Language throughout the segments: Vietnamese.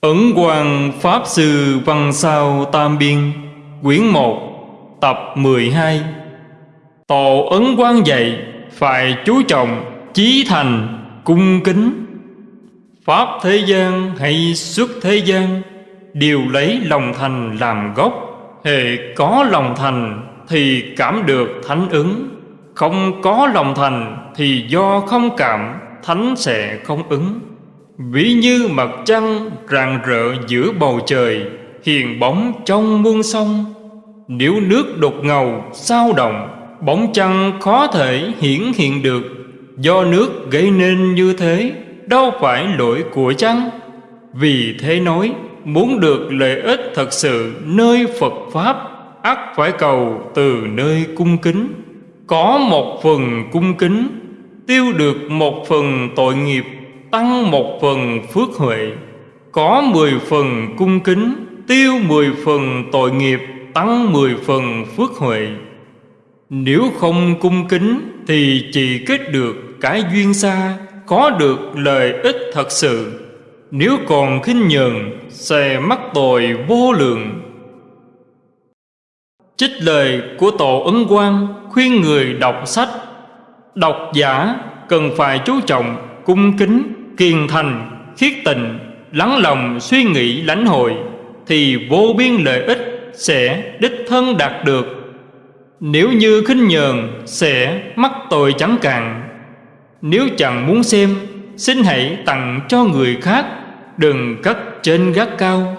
Ấn Quang Pháp Sư Văn Sao Tam Biên, Quyển 1 Tập 12 Tổ Ấn Quang dạy, Phải chú trọng, Chí thành, Cung kính. Pháp thế gian hay xuất thế gian, Đều lấy lòng thành làm gốc. Hệ có lòng thành Thì cảm được thánh ứng. Không có lòng thành Thì do không cảm, Thánh sẽ không ứng. Ví như mặt trăng rạng rỡ giữa bầu trời, Hiền bóng trong muôn sông. Nếu nước đục ngầu, sao động, Bóng trăng khó thể hiển hiện được. Do nước gây nên như thế, Đâu phải lỗi của trăng Vì thế nói, Muốn được lợi ích thật sự nơi Phật Pháp, ắt phải cầu từ nơi cung kính. Có một phần cung kính, Tiêu được một phần tội nghiệp tăng một phần phước huệ, có mười phần cung kính, tiêu mười phần tội nghiệp, tăng mười phần phước huệ. Nếu không cung kính thì chỉ kết được cái duyên xa, có được lợi ích thật sự. Nếu còn khinh nhờn, sẽ mắc tội vô lượng. Trích lời của tổ ấn quang khuyên người đọc sách. Đọc giả cần phải chú trọng cung kính kiên thành, khiết tịnh, lắng lòng suy nghĩ lãnh hội thì vô biên lợi ích sẽ đích thân đạt được. Nếu như khinh nhờn sẽ mắc tội chẳng cạn. Nếu chẳng muốn xem, xin hãy tặng cho người khác, đừng cất trên gác cao.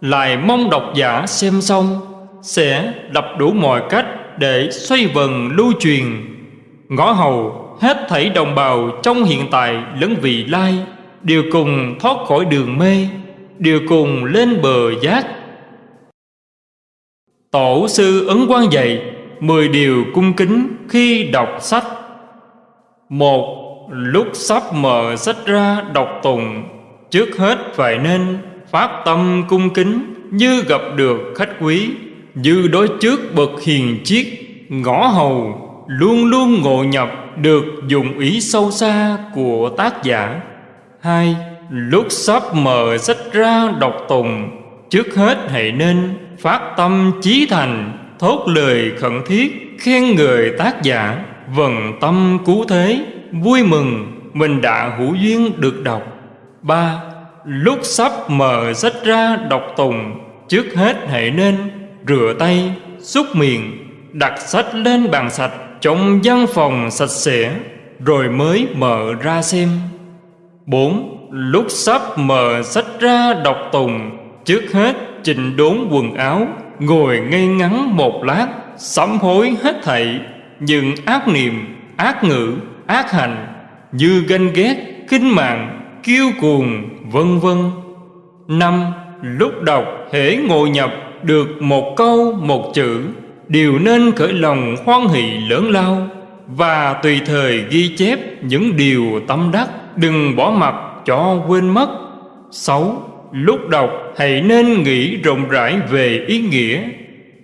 Lại mong độc giả xem xong sẽ đập đủ mọi cách để xoay vần lưu truyền. Ngõ hầu hết thảy đồng bào trong hiện tại lẫn vị lai, đều cùng thoát khỏi đường mê, đều cùng lên bờ giác. Tổ sư ấn quan dạy mười điều cung kính khi đọc sách. Một, lúc sắp mở sách ra đọc tùng trước hết phải nên phát tâm cung kính như gặp được khách quý, như đối trước bậc hiền chiết ngõ hầu luôn luôn ngộ nhập được dụng ý sâu xa của tác giả. Hai, lúc sắp mở sách ra đọc tùng, trước hết hãy nên phát tâm chí thành, thốt lời khẩn thiết khen người tác giả. Vần tâm cứu thế, vui mừng, mình đã hữu duyên được đọc. Ba, lúc sắp mở sách ra đọc tùng, trước hết hãy nên rửa tay, xúc miệng, đặt sách lên bàn sạch trong văn phòng sạch sẽ, rồi mới mở ra xem. Bốn, lúc sắp mở sách ra đọc tùng, trước hết chỉnh đốn quần áo, ngồi ngay ngắn một lát, sám hối hết thảy. Những ác niệm, ác ngữ, ác hành, như ganh ghét, khinh mạng, kiêu cuồng, vân vân. Năm, lúc đọc hễ ngồi nhập được một câu, một chữ đều nên khởi lòng hoan hỷ lớn lao và tùy thời ghi chép những điều tâm đắc, đừng bỏ mặc cho quên mất. Sáu, lúc đọc hãy nên nghĩ rộng rãi về ý nghĩa.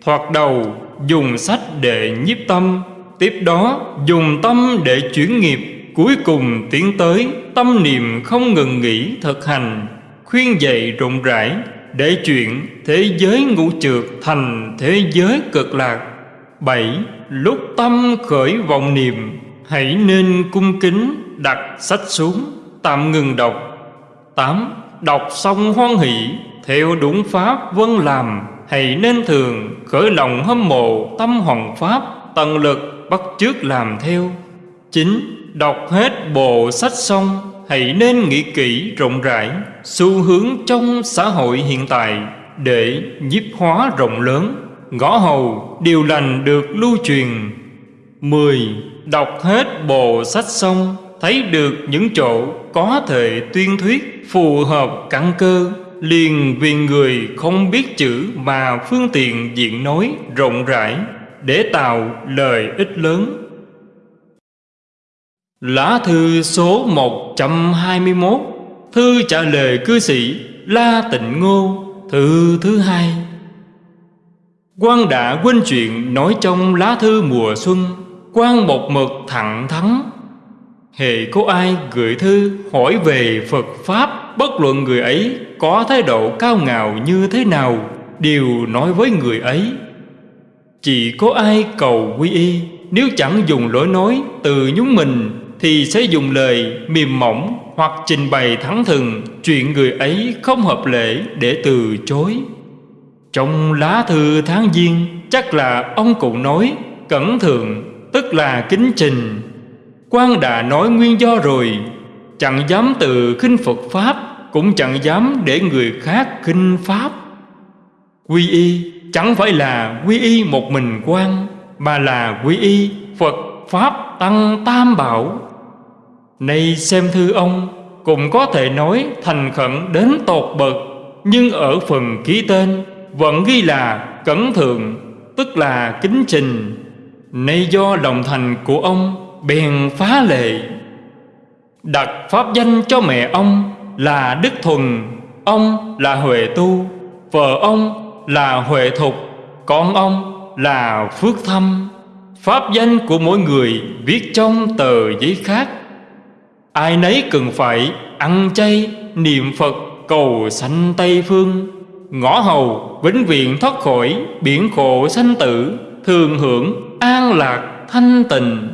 Thoạt đầu, dùng sách để nhiếp tâm, tiếp đó dùng tâm để chuyển nghiệp. Cuối cùng tiến tới tâm niệm không ngừng nghỉ thực hành, khuyên dạy rộng rãi để chuyện thế giới ngũ trượt thành thế giới cực lạc. Bảy, lúc tâm khởi vọng niệm, hãy nên cung kính đặt sách xuống, tạm ngừng đọc. Tám, đọc xong hoan hỷ, theo đúng pháp vân làm, hãy nên thường khởi lòng hâm mộ tâm hoàng pháp, tận lực bắt chước làm theo. Chín, đọc hết bộ sách xong hãy nên nghĩ kỹ rộng rãi xu hướng trong xã hội hiện tại để nhiếp hóa rộng lớn. Ngõ hầu, điều lành được lưu truyền. Mười, Đọc hết bộ sách xong, Thấy được những chỗ có thể tuyên thuyết Phù hợp căn cơ, Liền vì người không biết chữ Mà phương tiện diện nói rộng rãi Để tạo lời ích lớn. Lá thư số 121 Thư trả lời cư sĩ La Tịnh Ngô, Thư thứ hai. Quan đã quên chuyện nói trong lá thư mùa xuân quan một mực thẳng thắn. Hề có ai gửi thư hỏi về Phật Pháp, Bất luận người ấy có thái độ cao ngạo như thế nào, Đều nói với người ấy. Chỉ có ai cầu quy y, Nếu chẳng dùng lối nói từ nhúng mình thì sẽ dùng lời mềm mỏng Hoặc trình bày thẳng thừng Chuyện người ấy không hợp lễ để từ chối. Trong lá thư tháng giêng, Chắc là ông cụ nói Cẩn thượng, tức là kính trình. Quan đã nói nguyên do rồi, Chẳng dám từ khinh Phật Pháp, Cũng chẳng dám để người khác khinh Pháp. Quy y chẳng phải là quy y một mình quan Mà là quy y Phật Pháp Tăng Tam Bảo. Nay xem thư ông, Cũng có thể nói thành khẩn đến tột bậc, Nhưng ở phần ký tên Vẫn ghi là cẩn thượng, Tức là kính trình. Nay do lòng thành của ông Bèn phá lệ. Đặt pháp danh cho mẹ ông là Đức Thuần, Ông là Huệ Tu, Vợ ông là Huệ Thục, Con ông là Phước Thâm. Pháp danh của mỗi người viết trong tờ giấy khác. Ai nấy cần phải ăn chay, niệm Phật, cầu sanh Tây Phương. Ngõ hầu, vĩnh viễn thoát khỏi, biển khổ sanh tử Thường hưởng, an lạc, thanh tịnh.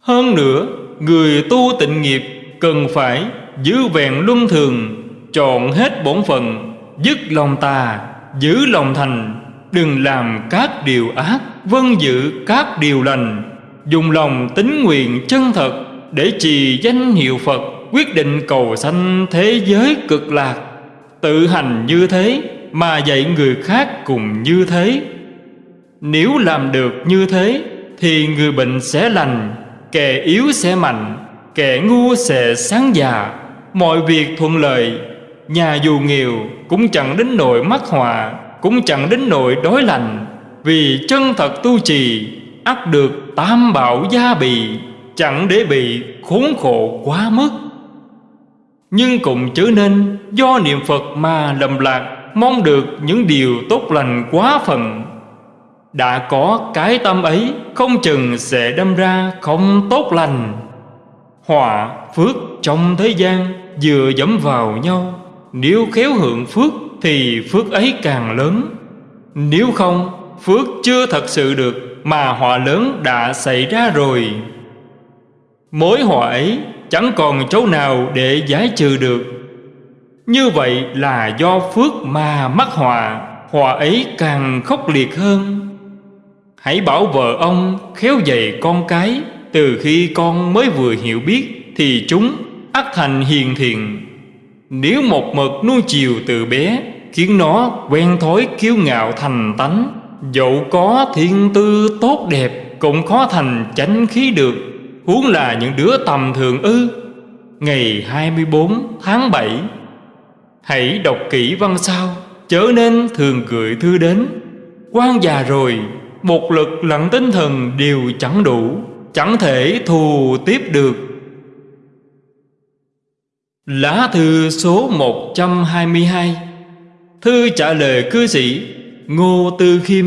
Hơn nữa, người tu tịnh nghiệp cần phải giữ vẹn luân thường Chọn hết bổn phận, dứt lòng tà, giữ lòng thành Đừng làm các điều ác, vân giữ các điều lành, Dùng lòng tính nguyện chân thật Để trì danh hiệu Phật, Quyết định cầu sanh thế giới cực lạc. Tự hành như thế Mà dạy người khác cùng như thế. Nếu làm được như thế Thì người bệnh sẽ lành, Kẻ yếu sẽ mạnh, Kẻ ngu sẽ sáng già. Mọi việc thuận lợi, Nhà dù nghèo cũng chẳng đến nỗi mắc họa, Cũng chẳng đến nỗi đói lành. Vì chân thật tu trì ắt được tam bảo gia bì, Chẳng để bị khốn khổ quá mức. Nhưng cũng chớ nên do niệm Phật mà lầm lạc, Mong được những điều tốt lành quá phần Đã có cái tâm ấy, Không chừng sẽ đâm ra không tốt lành. Họa, phước trong thế gian Vừa dẫm vào nhau. Nếu khéo hưởng phước Thì phước ấy càng lớn. Nếu không Phước chưa thật sự được Mà họa lớn đã xảy ra rồi. Mối họa ấy Chẳng còn chỗ nào để giải trừ được. Như vậy là do phước mà mắc họa Họa ấy càng khốc liệt hơn. Hãy bảo vợ ông khéo dạy con cái, Từ khi con mới vừa hiểu biết Thì chúng ắt thành hiền thiện. Nếu một mực nuôi chiều từ bé, Khiến nó quen thói kiêu ngạo thành tánh Dẫu có thiên tư tốt đẹp, Cũng khó thành chánh khí được. Huống là những đứa tầm thường ư. Ngày 24 tháng 7 Hãy đọc kỹ văn sao Chớ nên thường gửi thư đến. Quan già rồi, Một lực lẫn tinh thần đều chẳng đủ, Chẳng thể thù tiếp được. Lá thư số 122 Thư trả lời cư sĩ Ngô Tư Khiêm.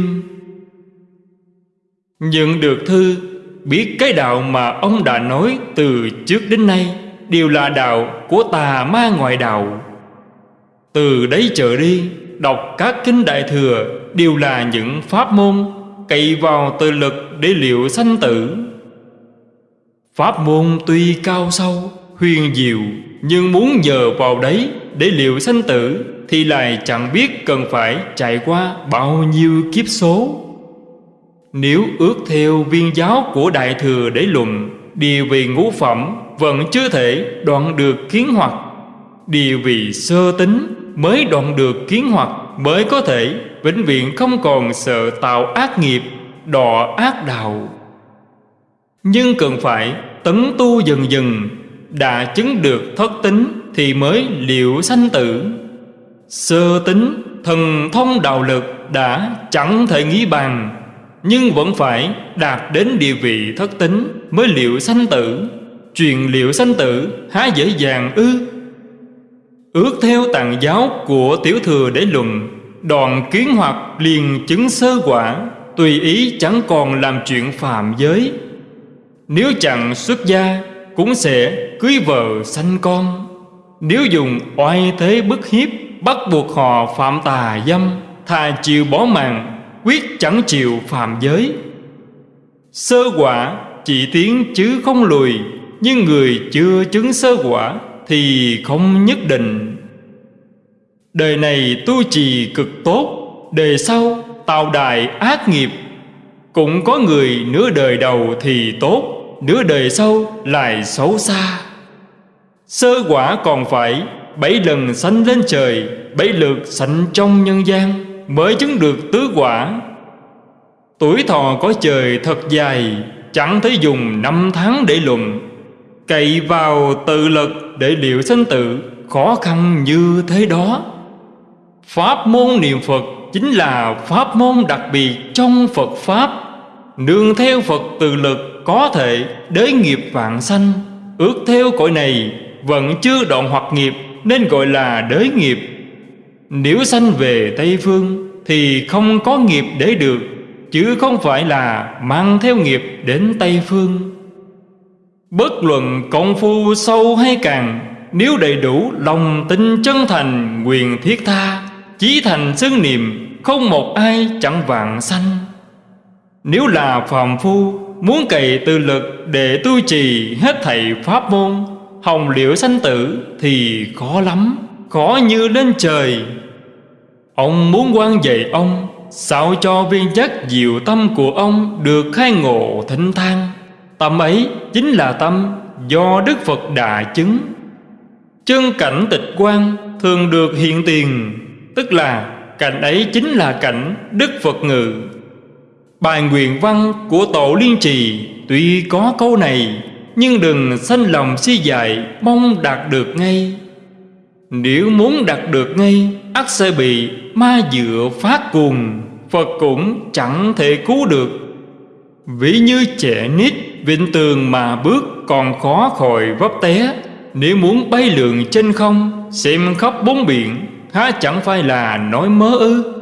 Nhận được thư, Biết cái đạo mà ông đã nói từ trước đến nay Đều là đạo của tà ma ngoại đạo. Từ đấy trở đi, Đọc các kinh đại thừa Đều là những pháp môn Cậy vào tự lực để liệu sanh tử. Pháp môn tuy cao sâu, Huyền diệu, nhưng muốn nhờ vào đấy để liệu sanh tử thì lại chẳng biết cần phải trải qua bao nhiêu kiếp số. Nếu ước theo viên giáo của Đại Thừa để luận, địa vị ngũ phẩm vẫn chưa thể đoạn được kiến hoặc. Địa vị sơ tính mới đoạn được kiến hoặc Mới có thể vĩnh viễn không còn sợ tạo ác nghiệp, Đọ ác đạo. Nhưng cần phải tấn tu dần dần, đã chứng được thất tính thì mới liệu sanh tử sơ tính thần thông đạo lực đã chẳng thể nghĩ bàn, nhưng vẫn phải đạt đến địa vị thất tính mới liệu sanh tử. Truyền liệu sanh tử, há dễ dàng ư? Ước theo tàn giáo của tiểu thừa để luận, đoạn kiến hoặc liền chứng sơ quả, tùy ý chẳng còn làm chuyện phạm giới. Nếu chẳng xuất gia, cũng sẽ cưới vợ sanh con. Nếu dùng oai thế bức hiếp Bắt buộc họ phạm tà dâm Thà chịu bỏ mạng, Quyết chẳng chịu phạm giới. Sơ quả chỉ tiến chứ không lùi, Nhưng người chưa chứng sơ quả Thì không nhất định. Đời này tu trì cực tốt, Đời sau tạo đài ác nghiệp. Cũng có người nửa đời đầu thì tốt, Nửa đời sau lại xấu xa. Sơ quả còn phải Bảy lần sanh lên trời, Bảy lượt sanh trong nhân gian, Mới chứng được tứ quả. Tuổi thọ có trời thật dài, Chẳng thể dùng năm tháng để luận. Cậy vào tự lực để liệu sanh tử, Khó khăn như thế đó. Pháp môn niệm Phật chính là pháp môn đặc biệt trong Phật Pháp. Nương theo Phật tự lực có thể đới nghiệp vạn sanh. Ước theo cõi này vẫn chưa đoạn hoặc nghiệp. Nên gọi là đới nghiệp. Nếu sanh về Tây Phương Thì không có nghiệp để được, Chứ không phải là mang theo nghiệp đến Tây Phương. Bất luận công phu sâu hay càng, Nếu đầy đủ lòng tin chân thành, Quyền thiết tha, Chí thành xưng niệm, Không một ai chẳng vạn sanh. Nếu là phàm phu, Muốn cày tư lực để tu trì hết thầy pháp môn Hồng liễu sanh tử thì khó lắm, Khó như lên trời. Ông muốn quan dạy ông, Sao cho viên chất diệu tâm của ông Được khai ngộ thịnh thang? Tâm ấy chính là tâm Do Đức Phật đã chứng. Chân cảnh tịch quan Thường được hiện tiền, Tức là cảnh ấy chính là cảnh Đức Phật ngự. Bài nguyện văn của Tổ Liên Trì Tuy có câu này nhưng đừng sanh lòng si dại, Mong đạt được ngay. Nếu muốn đạt được ngay ắt sẽ bị ma dựa phát cuồng Phật cũng chẳng thể cứu được. Ví như trẻ nít Vịnh tường mà bước còn khó khỏi vấp té. Nếu muốn bay lượn trên không, Xem khắp bốn biển, Há chẳng phải là nói mơ ư?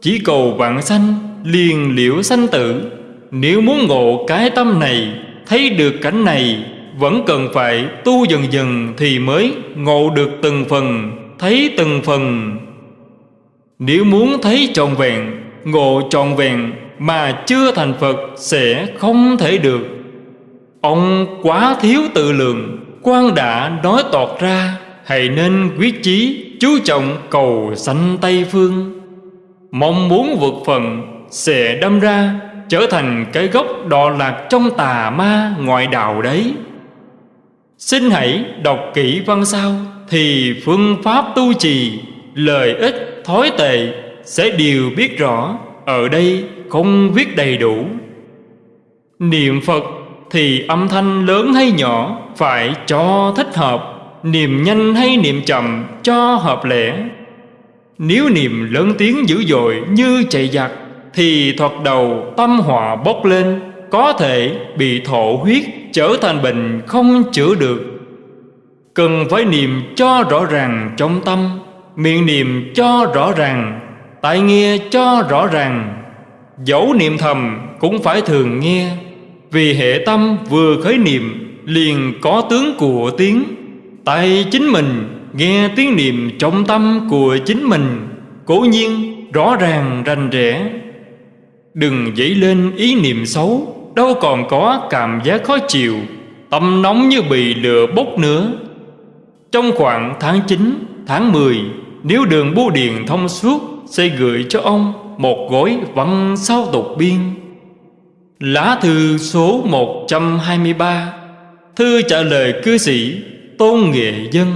Chỉ cầu vạn sanh, liền liễu sanh tử. Nếu muốn ngộ cái tâm này Thấy được cảnh này, Vẫn cần phải tu dần dần Thì mới ngộ được từng phần, Thấy từng phần. Nếu muốn thấy trọn vẹn, Ngộ trọn vẹn Mà chưa thành Phật Sẽ không thể được. Ông quá thiếu tự lượng, quan đã nói tọt ra, Hãy nên quyết chí Chú trọng cầu sanh Tây Phương. Mong muốn vượt phần Sẽ đâm ra Trở thành cái gốc đọa lạc Trong tà ma ngoại đạo đấy. Xin hãy đọc kỹ văn sau, Thì phương pháp tu trì Lời ích, thói tệ Sẽ đều biết rõ. Ở đây không viết đầy đủ. Niệm Phật thì âm thanh lớn hay nhỏ Phải cho thích hợp, Niệm nhanh hay niệm chậm cho hợp lẽ. Nếu niệm lớn tiếng dữ dội như chạy giặc thì thoạt đầu tâm họa bốc lên, Có thể bị thổ huyết trở thành bệnh không chữa được. Cần phải niệm cho rõ ràng trong tâm, Miệng niệm cho rõ ràng tại nghe cho rõ ràng, Dẫu niệm thầm cũng phải thường nghe. Vì hệ tâm vừa khởi niệm, Liền có tướng của tiếng. Tại chính mình nghe tiếng niệm trong tâm của chính mình, Cố nhiên rõ ràng rành rẽ. Đừng dấy lên ý niệm xấu Đâu còn có cảm giác khó chịu. Tâm nóng như bị lửa bốc nữa Trong khoảng tháng 9, tháng 10 Nếu đường bưu điện thông suốt Sẽ gửi cho ông một gói văn sau tục biên. Lá thư số 123 Thư trả lời cư sĩ tôn nghệ dân.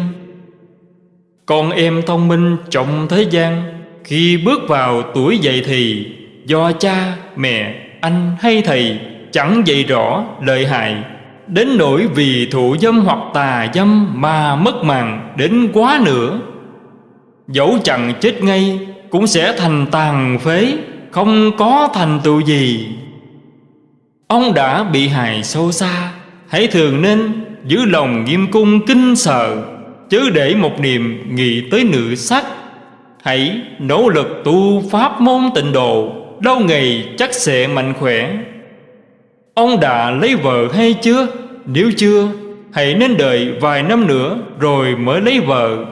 Con em thông minh trong thế gian Khi bước vào tuổi dậy thì Do cha, mẹ, anh hay thầy Chẳng dạy rõ lợi hại. Đến nỗi vì thụ dâm hoặc tà dâm Mà mất mạng đến quá nữa. Dẫu chẳng chết ngay Cũng sẽ thành tàn phế Không có thành tựu gì. Ông đã bị hại sâu xa Hãy thường nên giữ lòng nghiêm cung kinh sợ Chứ để một niềm nghĩ tới nữ sắc. Hãy nỗ lực tu pháp môn tịnh độ Lâu ngày chắc sẽ mạnh khỏe. Ông đã lấy vợ hay chưa? Nếu chưa, Hãy nên đợi vài năm nữa rồi mới lấy vợ.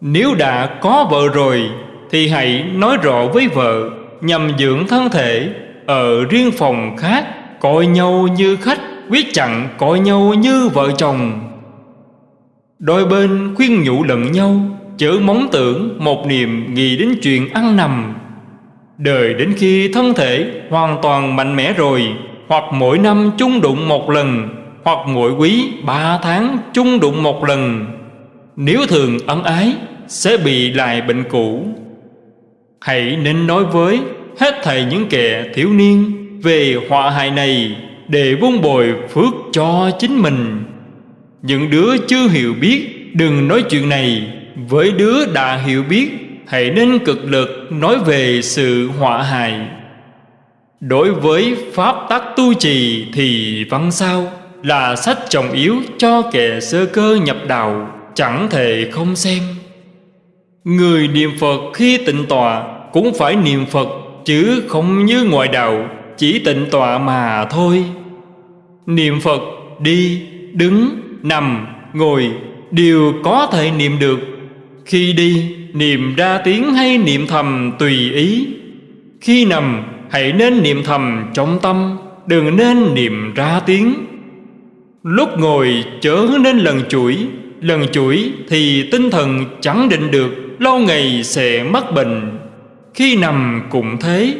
Nếu đã có vợ rồi, Thì hãy nói rõ với vợ, Nhằm dưỡng thân thể. Ở riêng phòng khác, Coi nhau như khách, Quyết chặn coi nhau như vợ chồng. Đôi bên khuyên nhủ lẫn nhau, Chớ mong tưởng một niềm nghĩ đến chuyện ăn nằm. Đời đến khi thân thể hoàn toàn mạnh mẽ rồi, Hoặc mỗi năm chung đụng một lần, Hoặc mỗi quý ba tháng chung đụng một lần, Nếu thường ân ái, Sẽ bị lại bệnh cũ. Hãy nên nói với hết thầy những kẻ thiếu niên Về họa hại này Để vun bồi phước cho chính mình. Những đứa chưa hiểu biết, Đừng nói chuyện này Với đứa đã hiểu biết. Hãy nên cực lực nói về sự họa hại. Đối với pháp tắc tu trì thì văn sao Là sách trọng yếu cho kẻ sơ cơ nhập đạo Chẳng thể không xem. Người niệm Phật khi tịnh tọa Cũng phải niệm Phật Chứ không như ngoại đạo Chỉ tịnh tọa mà thôi. Niệm Phật đi, đứng, nằm, ngồi Đều có thể niệm được. Khi đi niệm ra tiếng hay niệm thầm tùy ý. Khi nằm hãy nên niệm thầm trong tâm Đừng nên niệm ra tiếng. Lúc ngồi chớ nên lần chuỗi. Lần chuỗi thì tinh thần chẳng định được Lâu ngày sẽ mắc bệnh. Khi nằm cũng thế.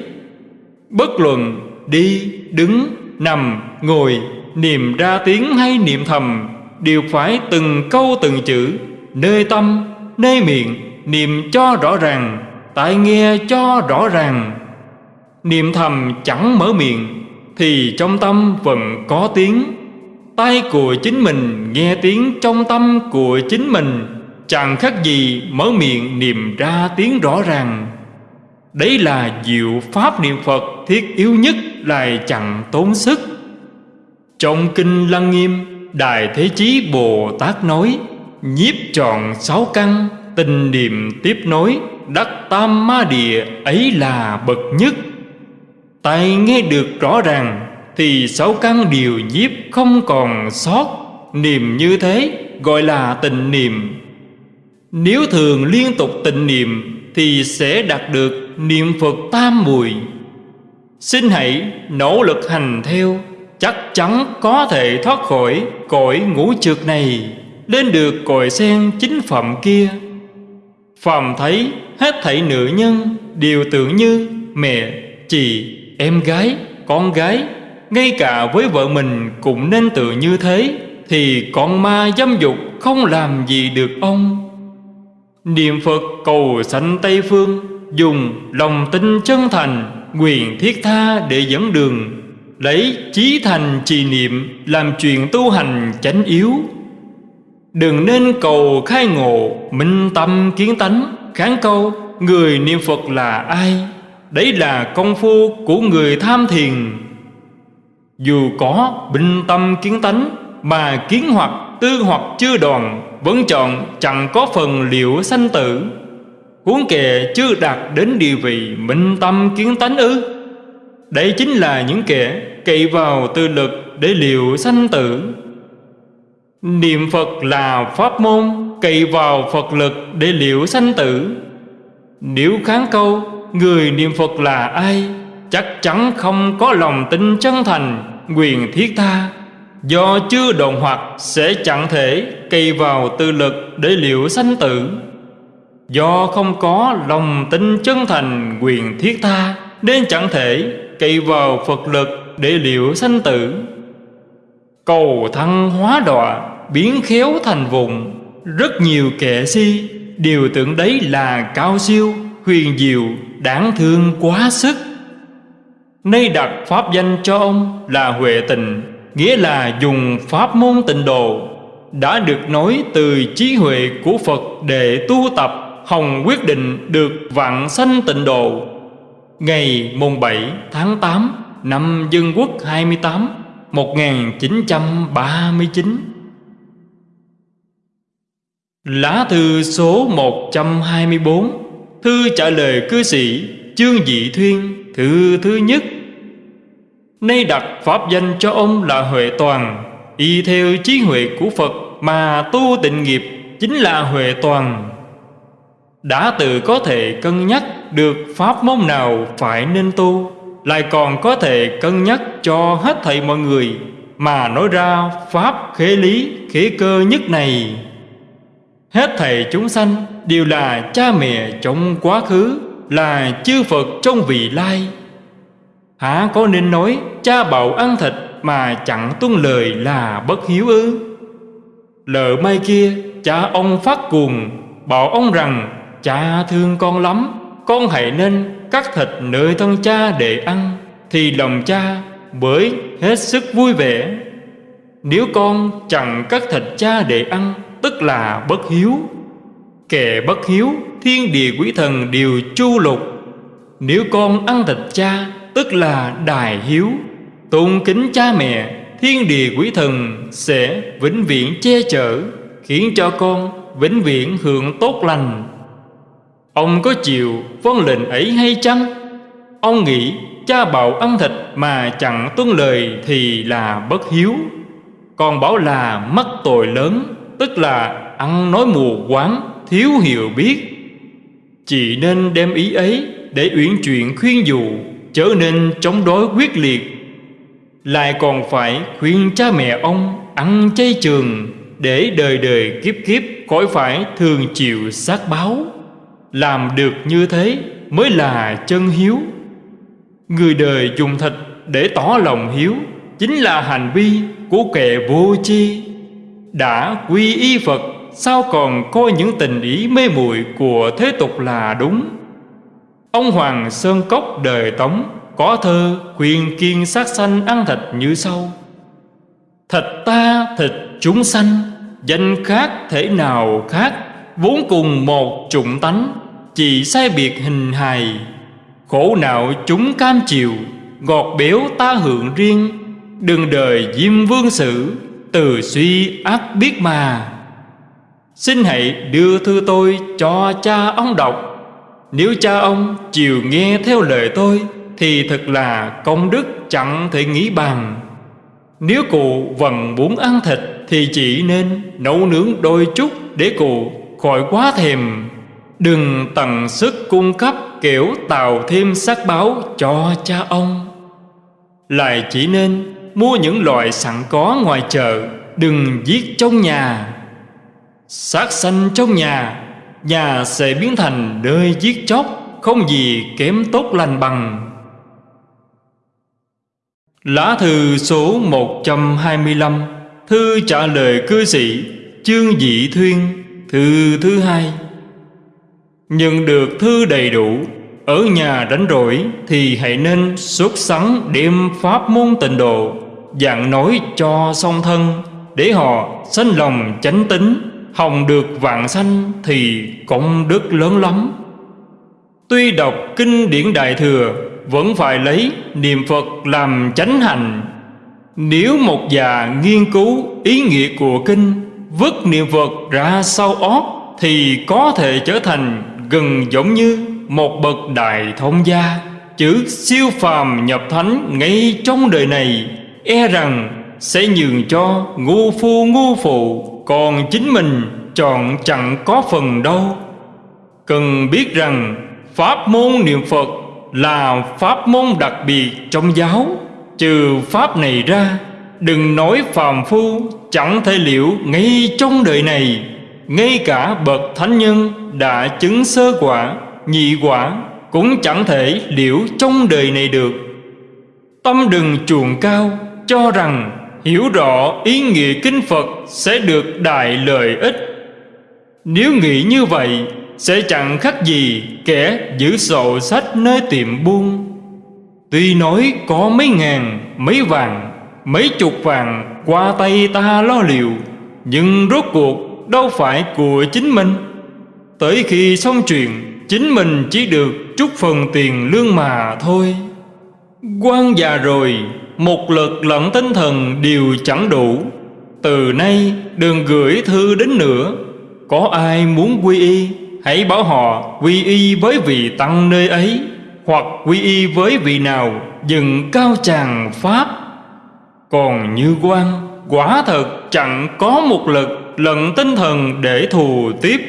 Bất luận đi, đứng, nằm, ngồi Niệm ra tiếng hay niệm thầm Đều phải từng câu từng chữ Nơi tâm, nơi miệng, Niệm cho rõ ràng tại nghe cho rõ ràng. Niệm thầm chẳng mở miệng, Thì trong tâm vẫn có tiếng. Tai của chính mình nghe tiếng trong tâm của chính mình, Chẳng khác gì mở miệng niệm ra tiếng rõ ràng. Đấy là diệu pháp niệm Phật thiết yếu nhất lại chẳng tốn sức. Trong Kinh Lăng Nghiêm, Đại Thế Chí Bồ Tát nói Nhiếp trọn sáu căn, Tình niệm tiếp nối, Đắc tam ma địa ấy là bậc nhất. Tai nghe được rõ ràng, Thì sáu căn điều nhiếp không còn sót. Niệm như thế gọi là tình niệm. Nếu thường liên tục tình niệm, Thì sẽ đạt được niệm Phật tam mùi. Xin hãy nỗ lực hành theo, Chắc chắn có thể thoát khỏi cõi ngũ trượt này. Lên được cội sen chính phẩm kia. Phàm thấy hết thảy nữ nhân Đều tưởng như mẹ, chị, em gái, con gái Ngay cả với vợ mình cũng nên tự như thế Thì con ma dâm dục không làm gì được ông. Niệm Phật cầu sanh Tây Phương Dùng lòng tin chân thành Quyền thiết tha để dẫn đường Lấy chí thành trì niệm Làm chuyện tu hành chánh yếu. Đừng nên cầu khai ngộ, Minh tâm kiến tánh, Kháng câu. Người niệm Phật là ai? Đấy là công phu của người tham thiền. Dù có bình tâm kiến tánh, Mà kiến hoặc tư hoặc chưa đoàn Vẫn chọn chẳng có phần liệu sanh tử. Huống kẻ chưa đạt đến địa vị minh tâm kiến tánh ư? Đây chính là những kẻ cậy vào tư lực để liệu sanh tử. Niệm Phật là pháp môn Cậy vào Phật lực để liễu sanh tử. Nếu kháng câu, Người niệm Phật là ai? Chắc chắn không có lòng tin chân thành Quyền thiết tha. Do chưa đồng hoặc Sẽ chẳng thể cậy vào tư lực Để liễu sanh tử. Do không có lòng tin chân thành Quyền thiết tha, Nên chẳng thể cậy vào Phật lực Để liễu sanh tử. Cầu thăng hóa đọa, Biến khéo thành vùng. Rất nhiều kẻ si, Đều tưởng đấy là cao siêu, Huyền diệu, đáng thương quá sức. Nay đặt pháp danh cho ông là Huệ Tình Nghĩa là dùng pháp môn tịnh độ. Đã được nói từ trí huệ của Phật Để tu tập, Hồng quyết định được vạn sanh tịnh độ. Ngày mùng 7 tháng 8 Năm Dân Quốc 28 1939 Lá thư số 124 Thư trả lời cư sĩ chương Dị Thuyên, Thư thứ nhất. Nay đặt pháp danh cho ông là Huệ Toàn. Y theo trí huệ của Phật Mà tu tịnh nghiệp Chính là huệ toàn. Đã tự có thể cân nhắc Được pháp môn nào phải nên tu. Lại còn có thể cân nhắc cho hết thầy mọi người Mà nói ra pháp khế lý, khế cơ nhất này. Hết thầy chúng sanh đều là cha mẹ trong quá khứ, Là chư Phật trong vị lai. Hả có nên nói cha bảo ăn thịt Mà chẳng tuân lời là bất hiếu ư? Lỡ mai kia cha ông phát cuồng, Bảo ông rằng, cha thương con lắm, Con hãy nên cắt thịt nơi thân cha để ăn, Thì lòng cha bởi hết sức vui vẻ. Nếu con chẳng cắt thịt cha để ăn, tức là bất hiếu. Kẻ bất hiếu, thiên địa quỷ thần đều chu lục. Nếu con ăn thịt cha, tức là đài hiếu. Tôn kính cha mẹ, thiên địa quỷ thần sẽ vĩnh viễn che chở, khiến cho con vĩnh viễn hưởng tốt lành ông có chịu vâng lệnh ấy hay chăng? Ông nghĩ cha bảo ăn thịt mà chẳng tuân lời thì là bất hiếu. Còn bảo là mắc tội lớn, Tức là ăn nói mù quáng, Thiếu hiểu biết. Chỉ nên đem ý ấy Để uyển chuyện khuyên dụ Trở nên chống đối quyết liệt. Lại còn phải khuyên cha mẹ ông Ăn chay trường Để đời đời kiếp kiếp Khỏi phải thường chịu sát báo. Làm được như thế Mới là chân hiếu. Người đời dùng thịt để tỏ lòng hiếu, Chính là hành vi của kẻ vô chi đã quy y Phật, Sao còn coi những tình ý mê muội của thế tục là đúng? Ông Hoàng Sơn Cốc đời Tống Có thơ khuyên kiên sát sanh ăn thịt như sau. Thịt ta thịt chúng sanh, Danh khác thể nào khác? Vốn cùng một chủng tánh, Chỉ sai biệt hình hài. Khổ não chúng cam chịu Ngọt béo ta hưởng riêng. Đừng đời diêm vương sử, từ suy ác biết mà. Xin hãy đưa thư tôi cho cha ông đọc. Nếu cha ông chịu nghe theo lời tôi, Thì thật là công đức chẳng thể nghĩ bằng Nếu cụ vẫn muốn ăn thịt, Thì chỉ nên nấu nướng đôi chút Để cụ khỏi quá thèm Đừng tận sức cung cấp kiểu tạo thêm sắc báo cho cha ông. Lại chỉ nên mua những loại sẵn có ngoài chợ, đừng giết trong nhà. Sát sanh trong nhà nhà sẽ biến thành nơi giết chóc, không gì kém tốt lành bằng. Lá thư số 125 thư trả lời cư sĩ chương dị thuyên thư thứ hai. Nhận được thư đầy đủ, ở nhà đánh rỗi thì hãy nên xuất sắn đem pháp môn tịnh độ dạng nói cho song thân, để họ sanh lòng chánh tính, hồng được vạn sanh thì công đức lớn lắm. Tuy đọc kinh điển đại thừa, vẫn phải lấy niệm phật làm chánh hành. Nếu một già nghiên cứu ý nghĩa của kinh vứt niệm phật ra sau ót thì có thể trở thành gần giống như một bậc đại thông gia. Chữ siêu phàm nhập thánh ngay trong đời này e rằng sẽ nhường cho ngu phu ngu phụ còn chính mình chọn chẳng có phần đâu. Cần biết rằng pháp môn niệm phật là pháp môn đặc biệt trong giáo. Trừ pháp này ra đừng nói phàm phu chẳng thể liễu ngay trong đời này ngay cả bậc thánh nhân đã chứng sơ quả nhị quả cũng chẳng thể liễu trong đời này được tâm đừng chuồng cao cho rằng hiểu rõ ý nghĩa kinh Phật sẽ được đại lợi ích. Nếu nghĩ như vậy, sẽ chẳng khác gì kẻ giữ sổ sách nơi tiệm buôn. Tuy nói có mấy ngàn, mấy vàng, mấy chục vàng qua tay ta lo liệu, nhưng rốt cuộc đâu phải của chính mình. Tới khi xong chuyện, chính mình chỉ được chút phần tiền lương mà thôi. quan già rồi một lực lẫn tinh thần đều chẳng đủ Từ nay đừng gửi thư đến nữa Có ai muốn quy y Hãy bảo họ quy y với vị tăng nơi ấy Hoặc quy y với vị nào Dừng cao tràng Pháp còn như quan Quả thật chẳng có một lực lận tinh thần để thù tiếp.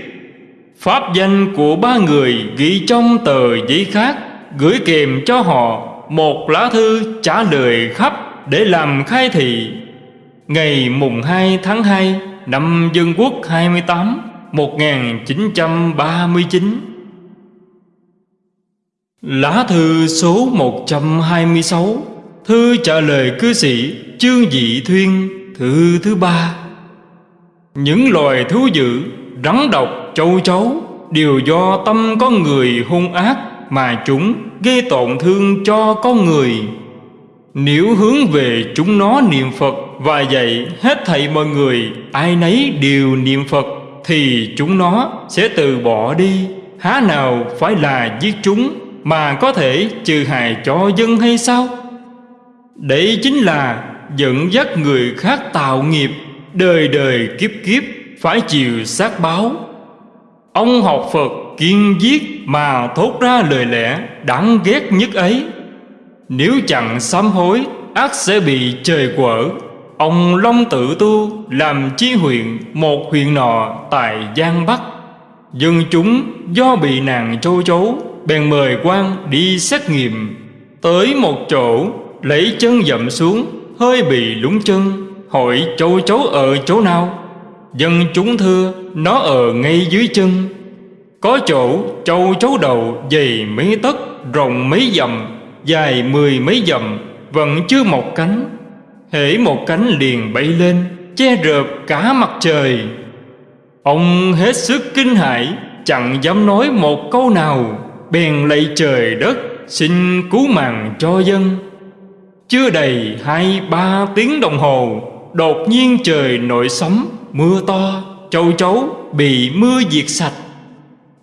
Pháp danh của ba người ghi trong tờ giấy khác, Gửi kèm cho họ một lá thư trả lời khắp để làm khai thị. Ngày mùng 2 tháng 2 năm Dân Quốc 28 1939 Lá thư số 126 Thư trả lời cư sĩ chương Dị Thuyên Thư thứ ba. Những loài thú dữ Rắn độc, châu chấu Đều do tâm con người hung ác Mà chúng gây tổn thương cho con người. Nếu hướng về chúng nó niệm Phật Và dạy hết thảy mọi người Ai nấy đều niệm Phật Thì chúng nó sẽ từ bỏ đi. Há nào phải là giết chúng Mà có thể trừ hại cho dân hay sao? Đấy chính là dẫn dắt người khác tạo nghiệp, Đời đời kiếp kiếp, phải chịu sát báo. Ông học Phật kiên giết mà thốt ra lời lẽ đáng ghét nhất ấy. Nếu chẳng sám hối, ác sẽ bị trời quở. Ông Long Tự Tu làm chi huyện một huyện nọ tại Giang Bắc. Dân chúng do bị nàng châu chấu, Bèn mời quan đi xét nghiệm. Tới một chỗ lấy chân dậm xuống, Hơi bị lúng chân. Hỏi châu chấu ở chỗ nào? Dân chúng thưa, Nó ở ngay dưới chân. Có chỗ, châu chấu đầu dày mấy tấc, Rộng mấy dặm, Dài mười mấy dặm, Vẫn chưa một cánh. Hễ một cánh liền bay lên, Che rợp cả mặt trời. Ông hết sức kinh hãi, Chẳng dám nói một câu nào. Bèn lạy trời đất, Xin cứu mạng cho dân. Chưa đầy hai, ba tiếng đồng hồ, Đột nhiên trời nổi sấm, Mưa to, Châu chấu bị mưa diệt sạch.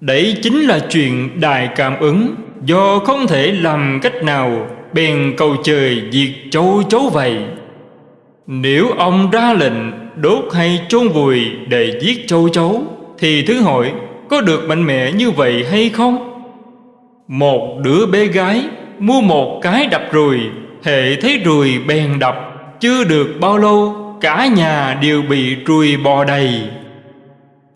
Đấy chính là chuyện đại cảm ứng. Do không thể làm cách nào Bèn cầu trời diệt châu chấu vậy. Nếu ông ra lệnh đốt hay chôn vùi để giết châu chấu, Thì thứ hỏi có được mạnh mẽ như vậy hay không? Một đứa bé gái mua một cái đập rùi Hệ thấy ruồi bèn đập Chưa được bao lâu cả nhà đều bị ruồi bò đầy.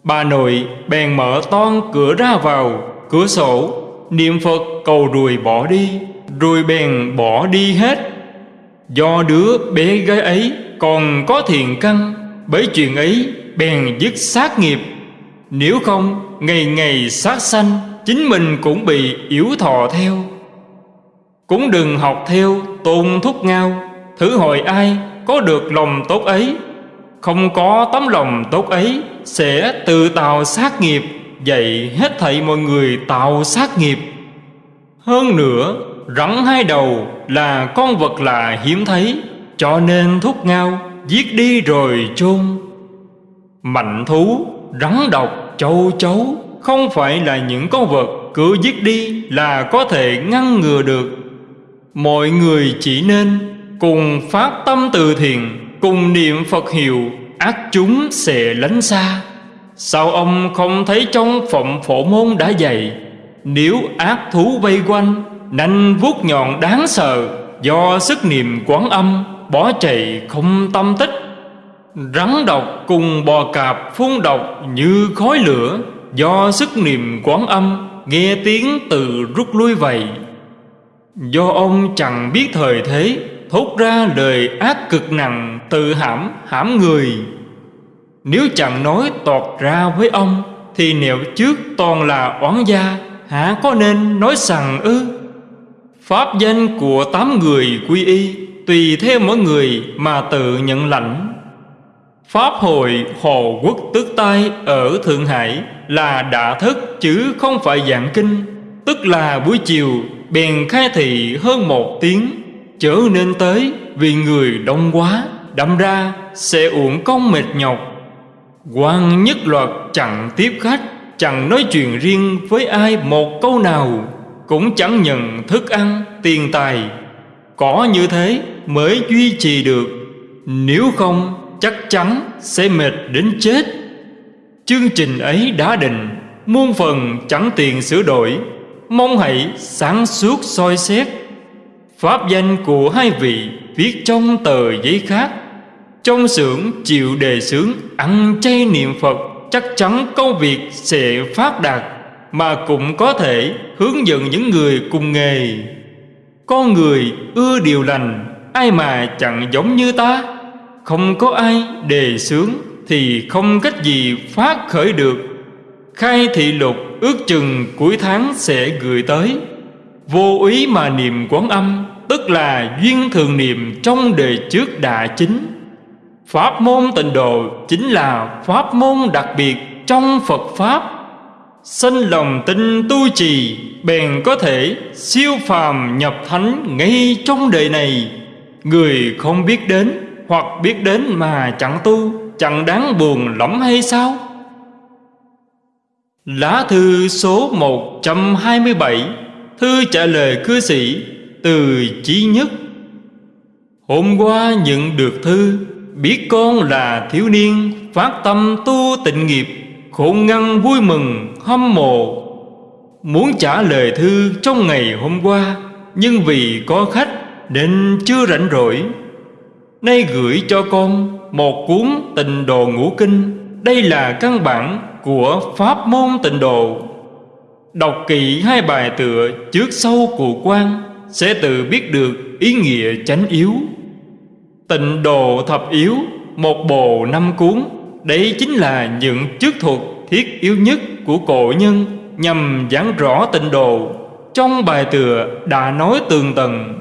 Bà nội bèn mở toan cửa ra vào, Cửa sổ, Niệm Phật cầu ruồi bỏ đi Ruồi bèn bỏ đi hết. Do đứa bé gái ấy còn có thiện căn, Bởi chuyện ấy bèn dứt sát nghiệp. Nếu không, ngày ngày sát sanh, Chính mình cũng bị yếu thọ theo. Cũng đừng học theo tôn thúc ngao. Thử hỏi ai có được lòng tốt ấy? Không có tấm lòng tốt ấy Sẽ tự tạo sát nghiệp. Dạy hết thảy mọi người tạo sát nghiệp. Hơn nữa Rắn hai đầu là con vật lạ hiếm thấy Cho nên thúc ngao Giết đi rồi chôn. Mạnh thú, rắn độc, châu chấu Không phải là những con vật cứ giết đi là có thể ngăn ngừa được. Mọi người chỉ nên cùng phát tâm từ thiện, cùng niệm Phật hiệu, ác chúng sẽ lánh xa. Sao ông không thấy trong phẩm phổ môn đã dạy, nếu ác thú vây quanh, nanh vuốt nhọn đáng sợ, do sức niệm quán âm, bỏ chạy không tâm tích. Rắn độc cùng bò cạp phun độc như khói lửa, do sức niệm quán âm, nghe tiếng từ rút lui vậy do ông chẳng biết thời thế, thốt ra lời ác cực nặng tự hãm hãm người. Nếu chẳng nói tọt ra với ông, thì nếu trước toàn là oán gia, hả có nên nói rằng ư? Pháp danh của tám người quy y tùy theo mỗi người mà tự nhận lãnh. Pháp hội hồ quốc tước tai ở thượng hải là đã thức chứ không phải giảng kinh, tức là buổi chiều bèn khai thị hơn một tiếng, chớ nên tới vì người đông quá. Đâm ra sẽ uổng công mệt nhọc. Quan nhất loạt chẳng tiếp khách, chẳng nói chuyện riêng với ai một câu nào. Cũng chẳng nhận thức ăn, tiền tài. Có như thế mới duy trì được. Nếu không, chắc chắn sẽ mệt đến chết. Chương trình ấy đã định, muôn phần chẳng tiền sửa đổi mong hãy sáng suốt soi xét Pháp danh của hai vị viết trong tờ giấy khác. Trong xưởng chịu đề xướng Ăn chay niệm Phật, Chắc chắn công việc sẽ phát đạt Mà cũng có thể hướng dẫn những người cùng nghề. Con người ưa điều lành, Ai mà chẳng giống như ta. Không có ai đề xướng Thì không cách gì phát khởi được. Khai thị lục ước chừng cuối tháng sẽ gửi tới. Vô ý mà niệm quán âm, Tức là duyên thường niệm trong đời trước đã chính. Pháp môn tịnh độ chính là pháp môn đặc biệt trong Phật Pháp. Sinh lòng tin tu trì, Bèn có thể siêu phàm nhập thánh ngay trong đời này. Người không biết đến hoặc biết đến mà chẳng tu, Chẳng đáng buồn lắm hay sao? Lá thư số 127 Thư trả lời cư sĩ Từ Chí Nhất. Hôm qua nhận được thư, Biết con là thiếu niên, Phát tâm tu tịnh nghiệp Khổ ngăn vui mừng, hâm mộ. Muốn trả lời thư trong ngày hôm qua, Nhưng vì có khách Nên chưa rảnh rỗi. Nay gửi cho con Một cuốn tình đồ ngũ kinh, Đây là căn bản của Pháp môn tịnh độ. Đọc kỹ hai bài tựa trước sau cụ quan Sẽ tự biết được ý nghĩa chánh yếu. Tịnh độ thập yếu, Một bộ năm cuốn đấy chính là những chức thuật thiết yếu nhất của cổ nhân Nhằm giảng rõ tịnh độ. Trong bài tựa đã nói tường tầng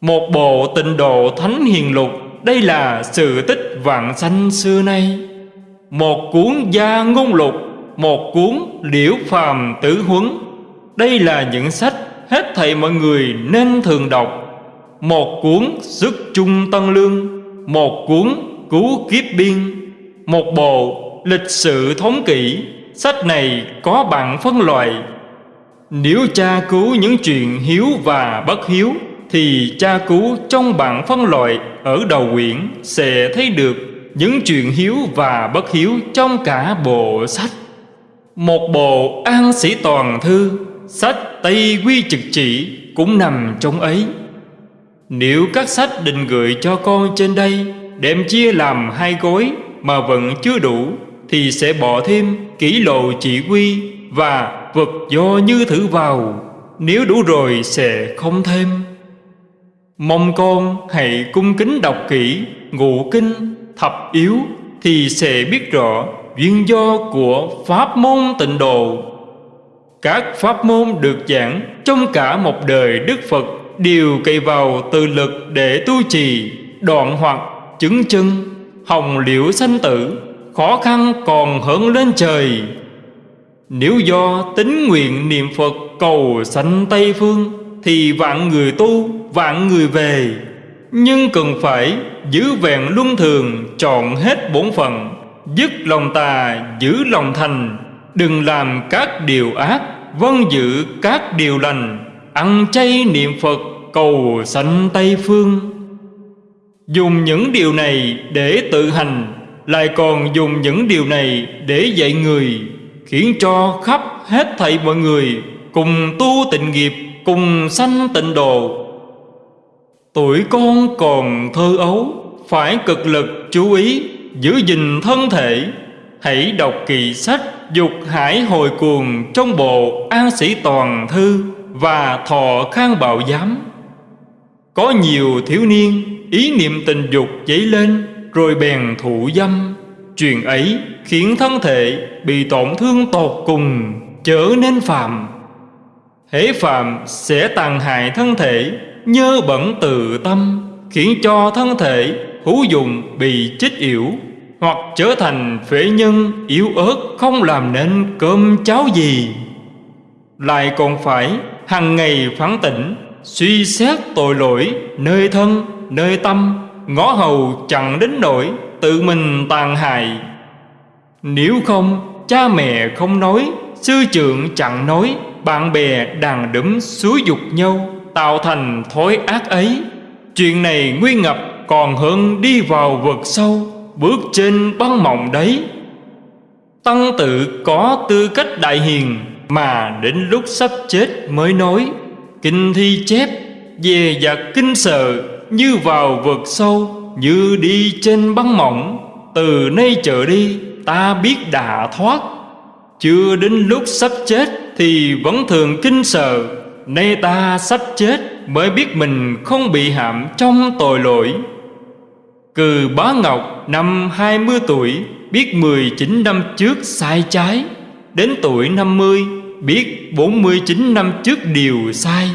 Một bộ tịnh độ thánh hiền lục, Đây là sự tích vạn sanh xưa nay một cuốn gia ngôn lục, Một cuốn liễu phàm tử huấn. Đây là những sách hết thầy mọi người nên thường đọc. Một cuốn sức trung tân lương, Một cuốn cứu kiếp biên. Một bộ lịch sử thống kỷ. Sách này có bạn phân loại. Nếu cha cứu những chuyện hiếu và bất hiếu, Thì cha cứu trong bảng phân loại ở đầu quyển Sẽ thấy được những chuyện hiếu và bất hiếu trong cả bộ sách. Một bộ an sĩ toàn thư, sách tây quy trực chỉ cũng nằm trong ấy. Nếu các sách định gửi cho con trên đây, đem chia làm hai gói mà vẫn chưa đủ, thì sẽ bỏ thêm kỷ lộ chỉ quy và vật do như thử vào. Nếu đủ rồi sẽ không thêm. Mong con hãy cung kính đọc kỹ ngụ kinh thập yếu thì sẽ biết rõ duyên do của pháp môn tịnh độ. Các pháp môn được giảng trong cả một đời đức phật đều cậy vào từ lực để tu trì, đoạn hoặc chứng chân, hồng liễu sanh tử, khó khăn còn hơn lên trời. Nếu do tính nguyện niệm phật cầu sanh tây phương, thì vạn người tu, vạn người về nhưng cần phải giữ vẹn luân thường Chọn hết bổn phận, Dứt lòng tà, giữ lòng thành. Đừng làm các điều ác Vân giữ các điều lành. Ăn chay niệm Phật, cầu sanh Tây Phương. Dùng những điều này để tự hành, Lại còn dùng những điều này để dạy người, Khiến cho khắp hết thảy mọi người Cùng tu tịnh nghiệp, Cùng sanh tịnh độ. Tuổi con còn thơ ấu Phải cực lực chú ý Giữ gìn thân thể. Hãy đọc kỳ sách Dục hải hồi cuồng Trong bộ An Sĩ Toàn Thư Và Thọ Khang Bảo Giám. Có nhiều thiếu niên Ý niệm tình dục dấy lên Rồi bèn thụ dâm. Chuyện ấy khiến thân thể Bị tổn thương tột cùng Trở nên phạm, Hễ phạm sẽ tàn hại thân thể nhơ bẩn từ tâm, khiến cho thân thể hữu dụng bị chết yểu, hoặc trở thành phế nhân yếu ớt, không làm nên cơm cháo gì. Lại còn phải hàng ngày phán tỉnh, suy xét tội lỗi nơi thân, nơi tâm, ngõ hầu chẳng đến nỗi tự mình tàn hại. Nếu không, cha mẹ không nói, sư trưởng chẳng nói, bạn bè đàn đấm xúi dục nhau tạo thành thói ác ấy. Chuyện này nguy ngập còn hơn đi vào vực sâu, bước trên băng mộng đấy. Tăng tự có tư cách đại hiền mà đến lúc sắp chết mới nói, kinh thi chép, về và kinh sợ như vào vực sâu, như đi trên băng mỏng. Từ nay trở đi, ta biết đã thoát. Chưa đến lúc sắp chết thì vẫn thường kinh sợ. Nay ta sắp chết mới biết mình không bị hãm trong tội lỗi. Cừ Bá Ngọc năm 20 tuổi, Biết 19 năm trước sai trái. Đến tuổi 50 Biết 49 năm trước điều sai.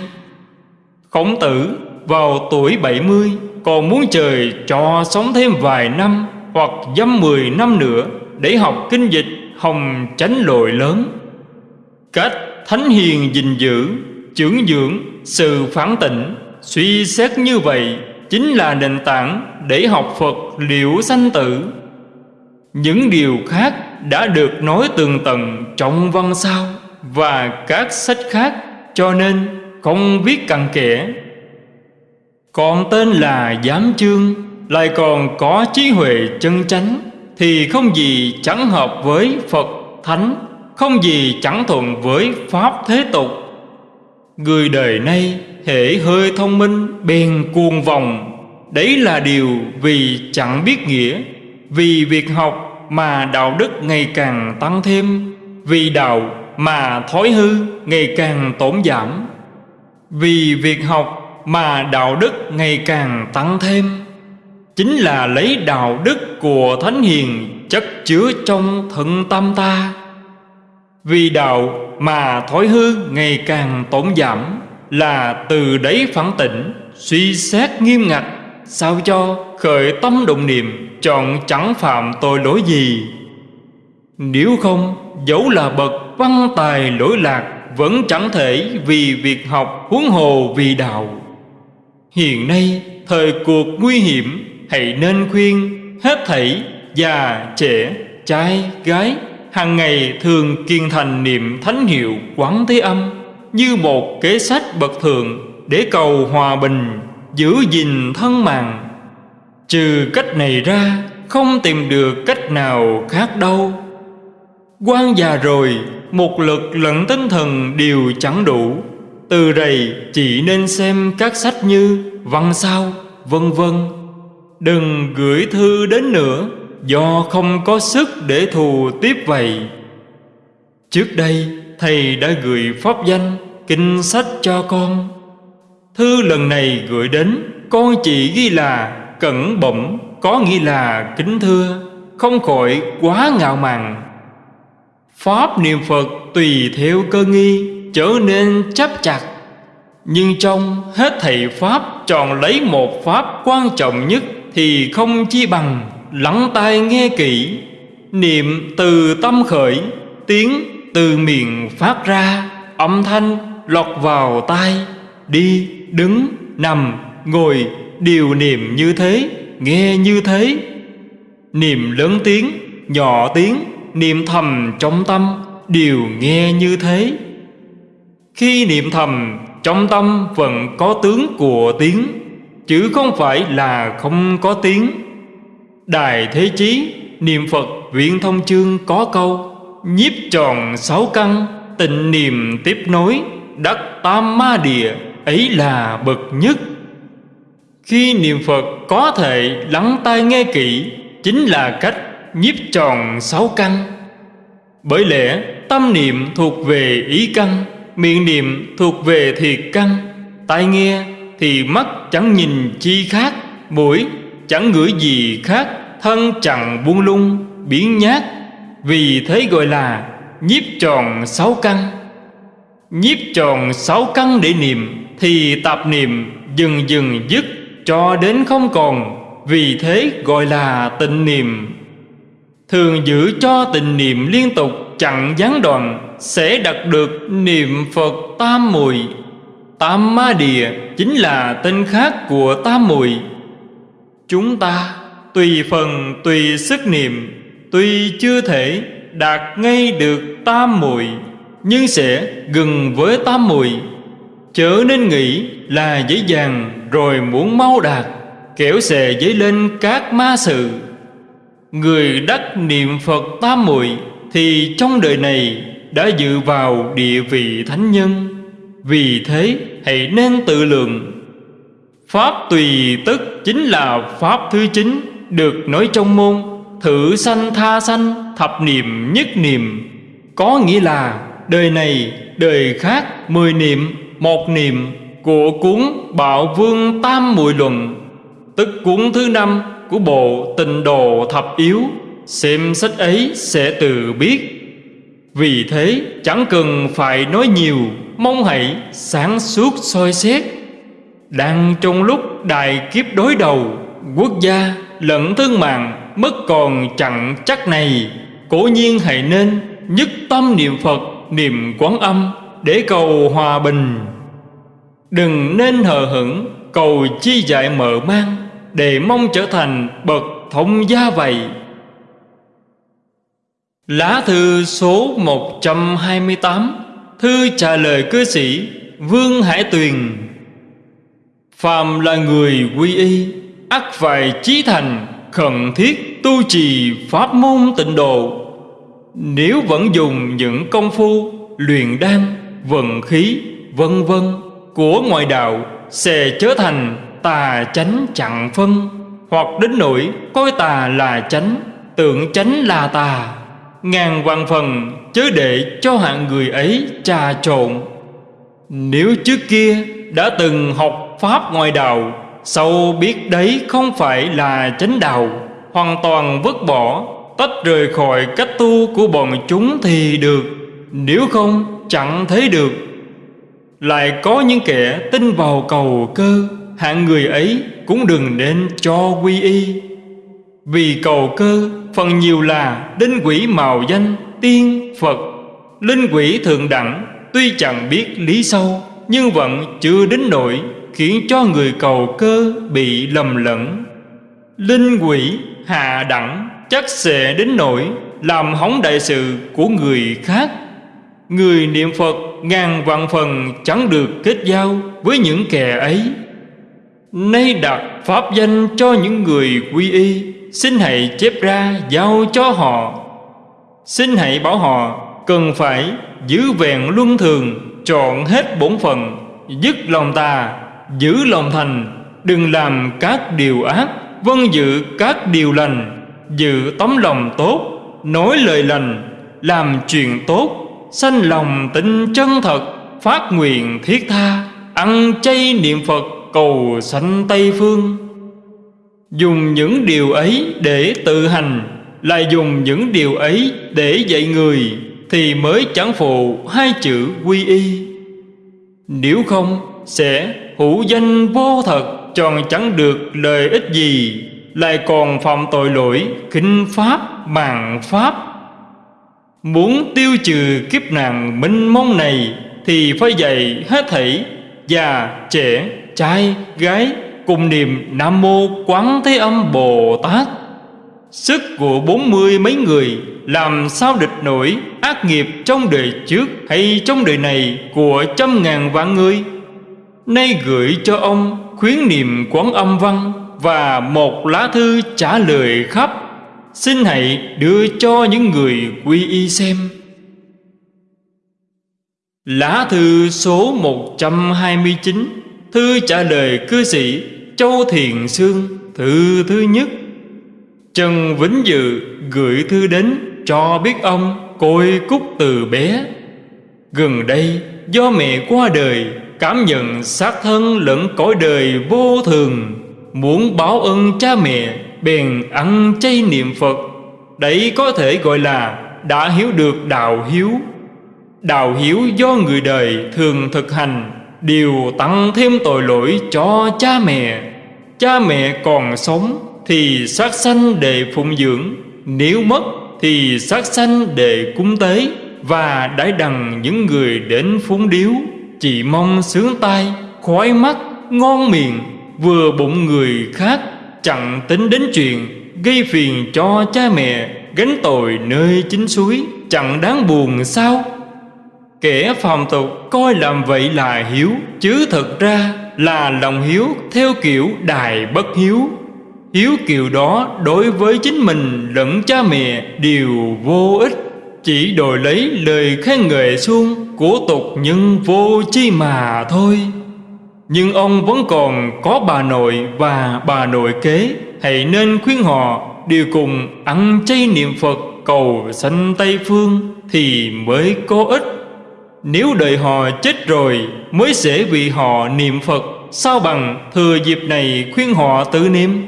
Khổng tử, vào tuổi 70 Còn muốn trời cho sống thêm vài năm Hoặc dăm 10 năm nữa Để học kinh dịch, hồng tránh lội lớn. Cách thánh hiền gìn giữ chưởng dưỡng, sự phản tỉnh Suy xét như vậy Chính là nền tảng để học Phật liễu sanh tử. Những điều khác đã được nói tường tầng trong văn sao Và các sách khác, Cho nên không viết cặn kẽ. Còn tên là Giám Chương Lại còn có trí huệ chân chánh Thì không gì chẳng hợp với Phật Thánh, Không gì chẳng thuận với Pháp thế tục. Người đời nay hễ hơi thông minh, bèn cuồng vòng Đấy là điều vì chẳng biết nghĩa. Vì việc học mà đạo đức ngày càng tăng thêm. Vì đạo mà thói hư ngày càng tổn giảm. Vì việc học mà đạo đức ngày càng tăng thêm. Chính là lấy đạo đức của Thánh Hiền chất chứa trong thân tâm ta. Vì đạo mà thói hư ngày càng tổn giảm Là từ đấy phản tỉnh Suy xét nghiêm ngặt, Sao cho khởi tâm động niệm, Chọn chẳng phạm tội lỗi gì. Nếu không, Dẫu là bậc văn tài lỗi lạc, Vẫn chẳng thể vì việc học huống hồ vì đạo. Hiện nay, thời cuộc nguy hiểm, Hãy nên khuyên hết thảy già, trẻ, trai, gái hàng ngày thường kiên thành niệm thánh hiệu quán thế âm như một kế sách bậc thượng để cầu hòa bình, giữ gìn thân mạng. Trừ cách này ra, không tìm được cách nào khác đâu. Quan già rồi, một lực lẫn tinh thần đều chẳng đủ. Từ đây chỉ nên xem các sách như văn sao, vân vân. Đừng gửi thư đến nữa do không có sức để thù tiếp vậy trước đây, thầy đã gửi pháp danh, kinh sách cho con. Thư lần này gửi đến, con chỉ ghi là cẩn bẩm, có nghĩa là kính thưa, không khỏi quá ngạo mạn. Pháp niệm phật tùy theo cơ nghi, trở nên chấp chặt. Nhưng trong hết thầy pháp chọn lấy một pháp quan trọng nhất thì không chi bằng lắng tai nghe kỹ, niệm từ tâm khởi, tiếng từ miệng phát ra, âm thanh lọt vào tai. Đi, đứng, nằm, ngồi đều niệm như thế, nghe như thế. Niệm lớn tiếng, nhỏ tiếng, niệm thầm trong tâm, đều nghe như thế. Khi niệm thầm, trong tâm vẫn có tướng của tiếng, chứ không phải là không có tiếng. Đài Thế Chí, Niệm Phật Viện Thông Chương có câu, Nhiếp tròn sáu căn, Tịnh niệm tiếp nối, Đắc tam ma địa, Ấy là bậc nhất. Khi niệm Phật có thể lắng tai nghe kỹ, Chính là cách nhiếp tròn sáu căn. Bởi lẽ, tâm niệm thuộc về ý căn, Miệng niệm thuộc về thiệt căn, Tai nghe thì mắt chẳng nhìn chi khác, Mũi chẳng ngửi gì khác, Thân chẳng buông lung biến nhát. Vì thế gọi là nhiếp tròn sáu căn. Nhiếp tròn sáu căn để niệm, Thì tạp niệm dần dần dứt, Cho đến không còn. Vì thế gọi là tịnh niệm. Thường giữ cho tịnh niệm liên tục, chẳng gián đoạn, Sẽ đạt được niệm Phật tam mùi. Tam ma địa chính là tên khác của tam mùi. Chúng ta tùy phần, tùy sức niệm, Tuy chưa thể đạt ngay được tam muội, Nhưng sẽ gần với tam muội. Chớ nên nghĩ là dễ dàng rồi muốn mau đạt Kẻo sẽ dấy lên các ma sự. Người đắc niệm Phật tam muội Thì trong đời này đã dự vào địa vị thánh nhân. Vì thế, hãy nên tự lượng Pháp tùy tức chính là Pháp thứ chín, Được nói trong môn, Thử sanh tha sanh, Thập niệm nhất niệm. Có nghĩa là đời này, đời khác, Mười niệm, một niệm Của cuốn Bạo Vương Tam Muội Luận. Tức cuốn thứ năm của bộ Tình Đồ Thập Yếu, Xem sách ấy sẽ tự biết. Vì thế, chẳng cần phải nói nhiều, Mong hãy sáng suốt soi xét. Đang trong lúc đại kiếp đối đầu, Quốc gia lẫn thương mạng Mất còn chặn chắc này. Cổ nhiên hãy nên nhất tâm niệm Phật, Niệm quán âm Để cầu hòa bình. Đừng nên hờ hững, Cầu chi dạy mở mang Để mong trở thành bậc thông gia vậy. Lá thư số 128 Thư trả lời cư sĩ Vương Hải Tuyền. Phàm là người quy y ắt phải chí thành khẩn thiết tu trì pháp môn tịnh độ. Nếu vẫn dùng những công phu luyện đan, vận khí, vân vân Của ngoại đạo sẽ trở thành tà chánh chặn phân Hoặc đến nỗi coi tà là chánh, tưởng chánh là tà. Ngàn vạn phần chớ để cho hạng người ấy trà trộn. Nếu trước kia đã từng học Pháp ngoài đạo, sâu biết đấy không phải là chánh đạo, Hoàn toàn vứt bỏ, Tách rời khỏi cách tu của bọn chúng thì được, Nếu không chẳng thấy được. Lại có những kẻ tin vào cầu cơ, Hạng người ấy cũng đừng nên cho quy y. Vì cầu cơ, phần nhiều là đinh quỷ màu danh, tiên, Phật. Linh quỷ thượng đẳng, Tuy chẳng biết lý sâu, Nhưng vẫn chưa đến nỗi Khiến cho người cầu cơ bị lầm lẫn. Linh quỷ, hạ đẳng, Chắc sẽ đến nỗi Làm hỏng đại sự của người khác. Người niệm Phật ngàn vạn phần chẳng được kết giao với những kẻ ấy. Nay đặt pháp danh cho những người quy y, Xin hãy chép ra giao cho họ. Xin hãy bảo họ cần phải giữ vẹn luân thường, Chọn hết bổn phận, Dứt lòng tà. Giữ lòng thành, Đừng làm các điều ác Vân giữ các điều lành, Giữ tấm lòng tốt, Nói lời lành, Làm chuyện tốt, Sanh lòng tin chân thật, Phát nguyện thiết tha, Ăn chay niệm Phật, Cầu sanh Tây Phương. Dùng những điều ấy để tự hành, Lại dùng những điều ấy để dạy người, Thì mới chẳng phụ hai chữ quy y. Nếu không, sẽ hữu danh vô thật Tròn chẳng được lợi ích gì Lại còn phạm tội lỗi kinh pháp mạng pháp. Muốn tiêu trừ kiếp nạn minh mông này Thì phải dạy hết thảy Già, trẻ, trai, gái cùng niệm Nam Mô Quán Thế Âm Bồ Tát. Sức của bốn mươi mấy người Làm sao địch nổi ác nghiệp trong đời trước Hay trong đời này của trăm ngàn vạn người? Nay gửi cho ông khuyến niệm quán âm văn Và một lá thư trả lời khắp. Xin hãy đưa cho những người quy y xem. Lá thư số 129 Thư trả lời cư sĩ Châu Thiền Sương, Thư thứ nhất. Trần Vĩnh Dự gửi thư đến cho biết ông côi cúc từ bé. Gần đây do mẹ qua đời Cảm nhận xác thân lẫn cõi đời vô thường, Muốn báo ơn cha mẹ, Bèn ăn chay niệm Phật. Đấy có thể gọi là đã hiểu được đạo hiếu. Đạo hiếu do người đời thường thực hành, Đều tăng thêm tội lỗi cho cha mẹ. Cha mẹ còn sống Thì sát sanh để phụng dưỡng, Nếu mất thì sát sanh để cúng tế, Và đãi đằng những người đến phúng điếu. Chỉ mong sướng tai, khoái mắt, ngon miệng Vừa bụng người khác Chẳng tính đến chuyện Gây phiền cho cha mẹ Gánh tội nơi chính suối Chẳng đáng buồn sao? Kẻ phàm tục coi làm vậy là hiếu Chứ thật ra là lòng hiếu theo kiểu đài bất hiếu. Hiếu kiểu đó đối với chính mình lẫn cha mẹ đều vô ích Chỉ đổi lấy lời khen ngợi xuông của tục nhưng vô chi mà thôi. Nhưng ông vẫn còn có bà nội và bà nội kế. Hãy nên khuyên họ đều cùng ăn chay niệm Phật cầu sanh Tây Phương Thì mới có ích. Nếu đợi họ chết rồi mới sẽ vì họ niệm Phật. Sao bằng thừa dịp này khuyên họ tự niệm?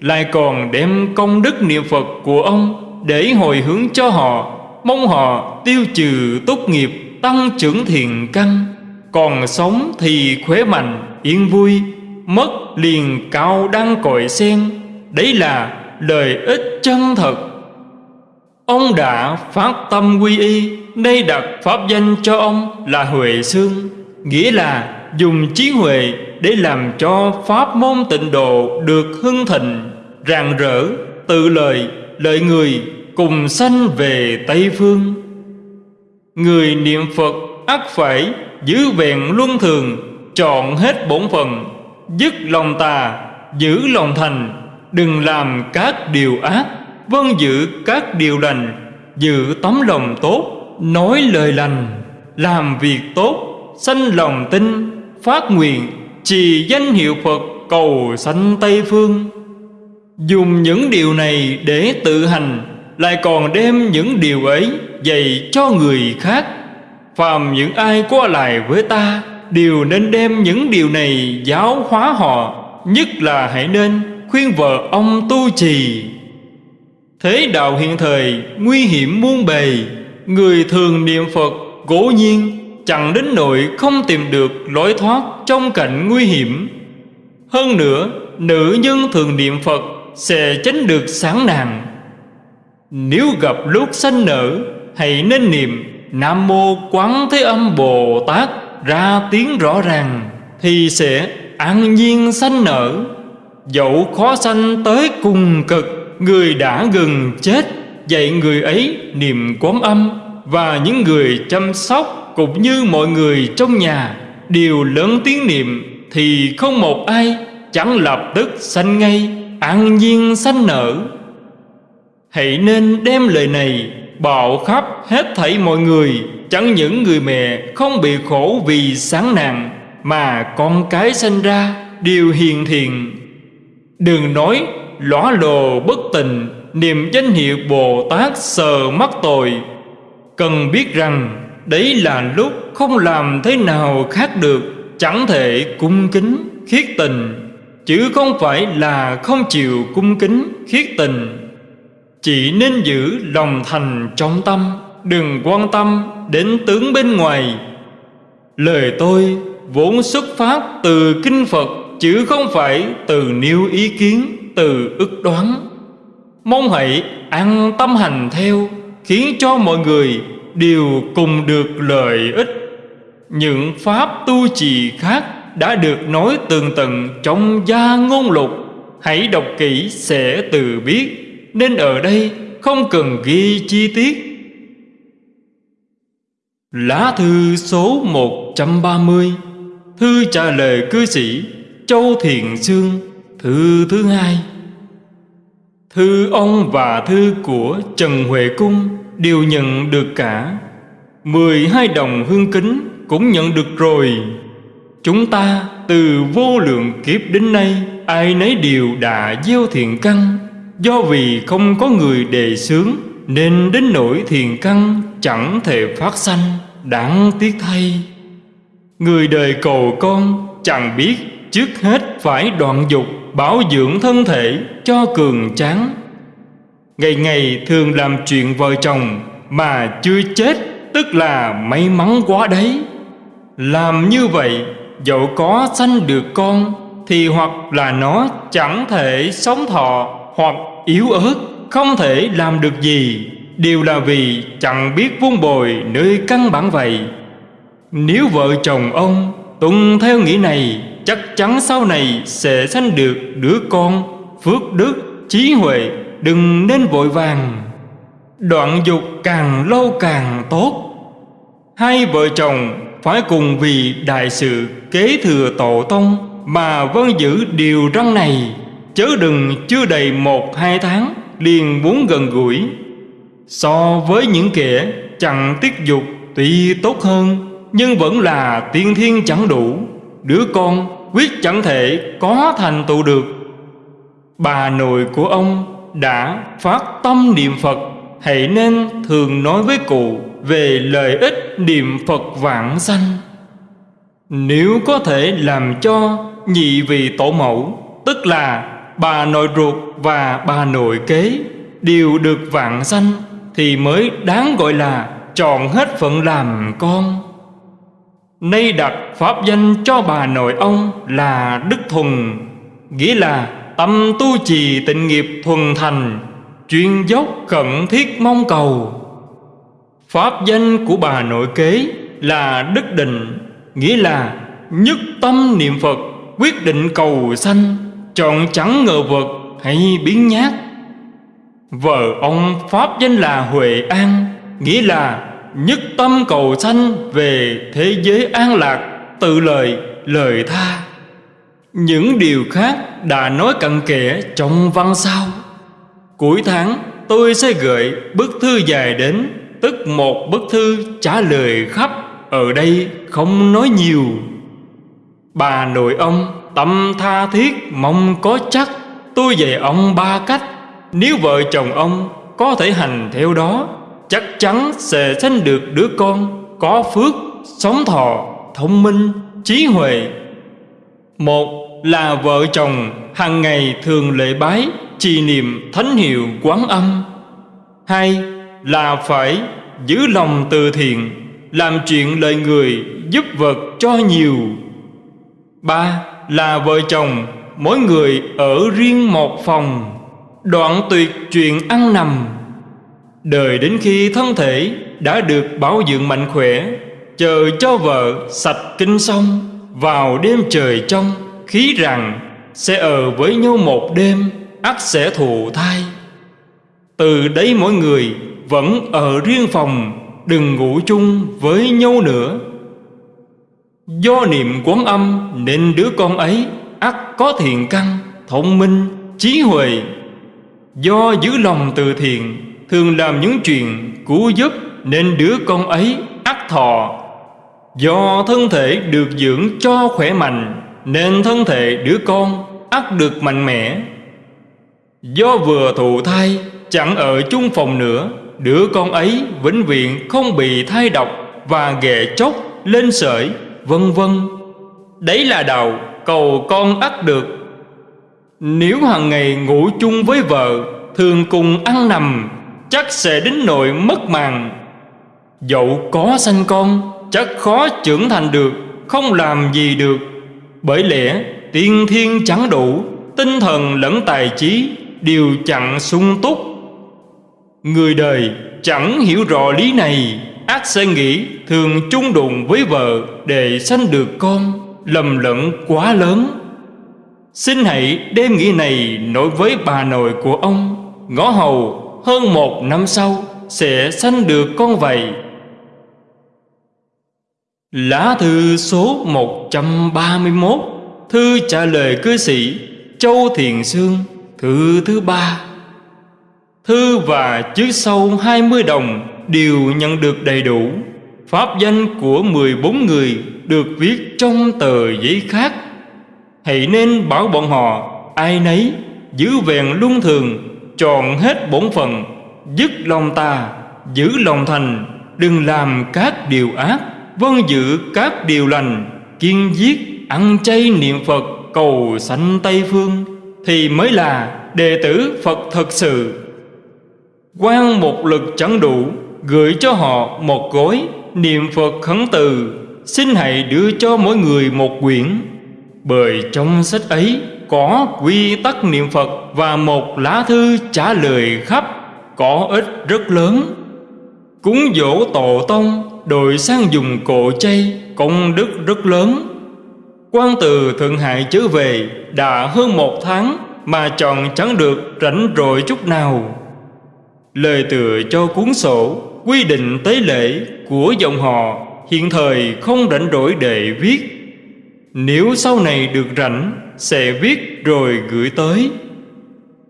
Lại còn đem công đức niệm Phật của ông Để hồi hướng cho họ. Mong họ tiêu trừ tốt nghiệp Tăng trưởng thiền căn, Còn sống thì khỏe mạnh, Yên vui, Mất liền cao đăng cội sen. Đấy là lợi ích chân thật. Ông đã phát tâm quy y Đây đặt pháp danh cho ông là Huệ Sương, Nghĩa là dùng trí huệ để làm cho pháp môn tịnh độ được hưng thịnh, rạng rỡ, tự lợi lợi người cùng sanh về tây phương người niệm phật ắt phải, giữ vẹn luân thường chọn hết bổn phận, dứt lòng tà, giữ lòng thành, đừng làm các điều ác vâng giữ các điều lành, giữ tấm lòng tốt, nói lời lành, làm việc tốt, sanh lòng tin, phát nguyện, trì danh hiệu Phật cầu sanh Tây Phương. Dùng những điều này để tự hành, Lại còn đem những điều ấy dạy cho người khác Phàm những ai qua lại với ta Đều nên đem những điều này giáo hóa họ Nhất là hãy nên khuyên vợ ông tu trì Thế đạo hiện thời nguy hiểm muôn bề Người thường niệm Phật cố nhiên chẳng đến nỗi không tìm được lối thoát trong cảnh nguy hiểm. Hơn nữa, nữ nhân thường niệm Phật sẽ tránh được sáng nàng. Nếu gặp lúc sanh nở, hãy nên niệm Nam Mô Quán Thế Âm Bồ Tát ra tiếng rõ ràng, thì sẽ an nhiên sanh nở. Dẫu khó sanh tới cùng cực, người đã gần chết, dạy người ấy niệm quán âm và những người chăm sóc cũng như mọi người trong nhà đều lớn tiếng niệm thì không một ai chẳng lập tức sanh ngay an nhiên sanh nở hãy nên đem lời này bạo khắp hết thảy mọi người. Chẳng những người mẹ không bị khổ vì sáng nạn mà con cái sinh ra đều hiền thiện. Đừng nói lõa lồ bất tình, niềm danh hiệu bồ tát sờ mắc tội. Cần biết rằng, Đấy là lúc không làm thế nào khác được, Chẳng thể cung kính, khiết tình. Chứ không phải là không chịu cung kính, khiết tình. Chỉ nên giữ lòng thành trong tâm Đừng quan tâm đến tướng bên ngoài. Lời tôi vốn xuất phát từ kinh Phật Chứ không phải từ nêu ý kiến, từ ức đoán. Mong hãy ăn tâm hành theo Khiến cho mọi người đều cùng được lợi ích. Những pháp tu trì khác đã được nói tường tận trong gia ngôn lục. Hãy đọc kỹ sẽ từ biết nên ở đây không cần ghi chi tiết. Lá thư số 130 Thư trả lời cư sĩ Châu Thiện Sương, Thư thứ hai. Thư ông và thư của Trần Huệ Cung đều nhận được cả. mười hai đồng hương kính cũng nhận được rồi. Chúng ta từ vô lượng kiếp đến nay, Ai nấy đều đã gieo thiện căn. Do vì không có người đề xướng, Nên đến nỗi thiền căn chẳng thể phát sanh, Đáng tiếc thay. Người đời cầu con chẳng biết Trước hết phải đoạn dục, Bảo dưỡng thân thể cho cường tráng. Ngày ngày thường làm chuyện vợ chồng Mà chưa chết, Tức là may mắn quá đấy. Làm như vậy, Dẫu có sanh được con, Thì hoặc là nó chẳng thể sống thọ. Hoặc yếu ớt Không thể làm được gì Đều là vì chẳng biết vun bồi nơi căn bản vậy. Nếu vợ chồng ông tuân theo nghĩa này Chắc chắn sau này sẽ sanh được đứa con Phước đức, trí huệ Đừng nên vội vàng. Đoạn dục càng lâu càng tốt. Hai vợ chồng phải cùng vì đại sự kế thừa tổ tông Mà vân giữ điều răn này. Chớ đừng chưa đầy một, hai tháng, liền muốn gần gũi. So với những kẻ chẳng tiết dục tuy tốt hơn, Nhưng vẫn là tiên thiên chẳng đủ. Đứa con quyết chẳng thể có thành tựu được. Bà nội của ông đã phát tâm niệm Phật, Hãy nên thường nói với cụ về lợi ích niệm Phật vãng sanh. Nếu có thể làm cho nhị vị tổ mẫu, Tức là bà nội ruột và bà nội kế, Đều được vạn sanh Thì mới đáng gọi là chọn hết phận làm con. Nay đặt pháp danh cho bà nội ông là Đức Thuần, Nghĩa là tâm tu trì tịnh nghiệp thuần thành, Chuyên dốc khẩn thiết mong cầu. Pháp danh của bà nội kế là Đức Định, Nghĩa là nhất tâm niệm Phật, Quyết định cầu sanh. Chọn chẳng ngờ vật hay biến nhát. Vợ ông Pháp danh là Huệ An Nghĩa là nhất tâm cầu sanh về thế giới an lạc Tự lời, lời tha. Những điều khác đã nói cặn kẽ trong văn sau. Cuối tháng tôi sẽ gửi bức thư dài đến Tức một bức thư trả lời khắp Ở đây không nói nhiều. Bà nội ông tâm tha thiết mong có chắc. Tôi dạy ông ba cách. Nếu vợ chồng ông có thể hành theo đó Chắc chắn sẽ sinh được đứa con Có phước, sống thọ, thông minh, trí huệ. Một là vợ chồng hàng ngày thường lễ bái Trì niệm thánh hiệu quán âm. Hai là phải giữ lòng từ thiện Làm chuyện lời người giúp vật cho nhiều. Ba là vợ chồng, Mỗi người ở riêng một phòng. Đoạn tuyệt chuyện ăn nằm. Đời đến khi thân thể đã được bảo dưỡng mạnh khỏe, Chờ cho vợ sạch kinh xong, Vào đêm trời trong, khí rằng Sẽ ở với nhau một đêm, ắt sẽ thụ thai. Từ đấy mỗi người vẫn ở riêng phòng, Đừng ngủ chung với nhau nữa. Do niệm quán âm nên đứa con ấy ắt có thiện căn, thông minh, trí huệ. Do giữ lòng từ thiện Thường làm những chuyện cứu giúp Nên đứa con ấy ắt thọ. Do thân thể được dưỡng cho khỏe mạnh Nên thân thể đứa con ắt được mạnh mẽ. Do vừa thụ thai Chẳng ở chung phòng nữa Đứa con ấy vĩnh viễn không bị thai độc Và ghệ chốc lên sởi. Vân vân. Đấy là đầu cầu con ắt được. Nếu hàng ngày ngủ chung với vợ, Thường cùng ăn nằm, Chắc sẽ đến nội mất màng. Dẫu có sanh con, Chắc khó trưởng thành được, Không làm gì được. Bởi lẽ, tiên thiên chẳng đủ, Tinh thần lẫn tài trí Đều chẳng sung túc. Người đời chẳng hiểu rõ lý này. Ác sẽ nghĩ thường chung đụng với vợ Để sanh được con, Lầm lẫn quá lớn. Xin hãy đem nghĩ này nói với bà nội của ông. Ngõ hầu, hơn một năm sau, Sẽ sanh được con vậy. Lá thư số 131 Thư trả lời cư sĩ Châu Thiền Sương, Thư thứ ba. Thư và chữ sau 20 đồng. Đều nhận được đầy đủ. Pháp danh của 14 người Được viết trong tờ giấy khác. Hãy nên bảo bọn họ, Ai nấy, giữ vẹn luân thường Tròn hết bổn phận, Dứt lòng tà, Giữ lòng thành, Đừng làm các điều ác Vâng giữ các điều lành, Kiên giết, ăn chay niệm Phật, Cầu sanh Tây Phương. Thì mới là đệ tử Phật thật sự. Quan một lực chẳng đủ Gửi cho họ một gói Niệm Phật khấn từ, Xin hãy đưa cho mỗi người một quyển. Bởi trong sách ấy Có quy tắc niệm Phật Và một lá thư trả lời khắp, Có ích rất lớn. Cúng dỗ tổ tông, Đội sang dùng cổ chay, Công đức rất lớn. Quan từ Thượng Hải trở về Đã hơn một tháng Mà chọn chẳng được rảnh rỗi chút nào. Lời tựa cho cuốn sổ Quy định tế lễ của dòng họ Hiện thời không rảnh rỗi để viết. Nếu sau này được rảnh Sẽ viết rồi gửi tới.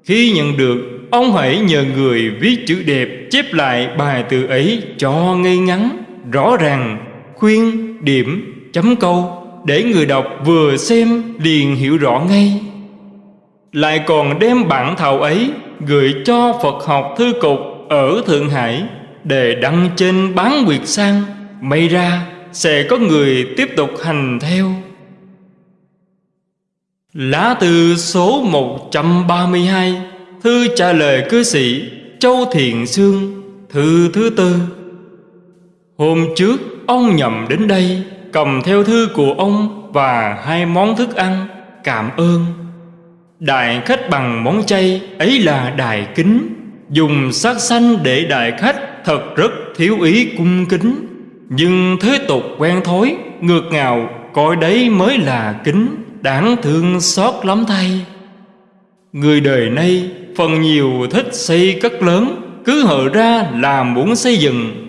Khi nhận được Ông hãy nhờ người viết chữ đẹp Chép lại bài từ ấy cho ngay ngắn Rõ ràng Khuyên, điểm, chấm câu Để người đọc vừa xem liền hiểu rõ ngay. Lại còn đem bản thảo ấy Gửi cho Phật học thư cục ở Thượng Hải. Để đăng trên bán nguyệt sang, May ra sẽ có người tiếp tục hành theo. Lá thư số 132 Thư trả lời cư sĩ Châu Thiện Sương, Thư thứ tư. Hôm trước, ông nhầm đến đây, Cầm theo thư của ông Và hai món thức ăn, Cảm ơn. Đại khách bằng món chay, Ấy là đại kính, Dùng sát xanh để đại khách Thật rất thiếu ý cung kính. Nhưng thế tục quen thói, Ngược ngào, Coi đấy mới là kính, Đáng thương xót lắm thay. Người đời nay, Phần nhiều thích xây cất lớn, Cứ hở ra là muốn xây dựng.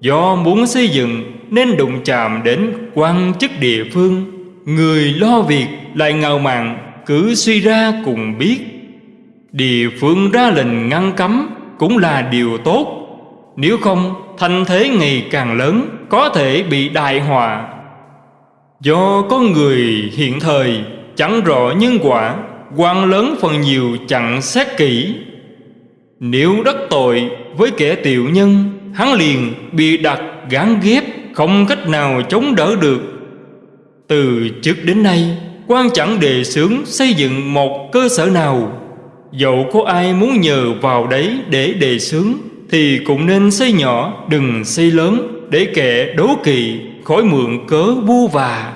Do muốn xây dựng, Nên đụng chạm đến quan chức địa phương. Người lo việc lại ngào mạn, Cứ suy ra cùng biết. Địa phương ra lệnh ngăn cấm Cũng là điều tốt nếu không, thanh thế ngày càng lớn, Có thể bị đại họa. Do có người hiện thời, Chẳng rõ nhân quả, quan lớn phần nhiều chẳng xét kỹ. Nếu đắc tội với kẻ tiểu nhân, Hắn liền bị đặt gán ghép, Không cách nào chống đỡ được. Từ trước đến nay, quan chẳng đề xướng xây dựng một cơ sở nào. Dẫu có ai muốn nhờ vào đấy để đề xướng thì cũng nên xây nhỏ đừng xây lớn Để kẻ đố kỵ khỏi mượn cớ vu và.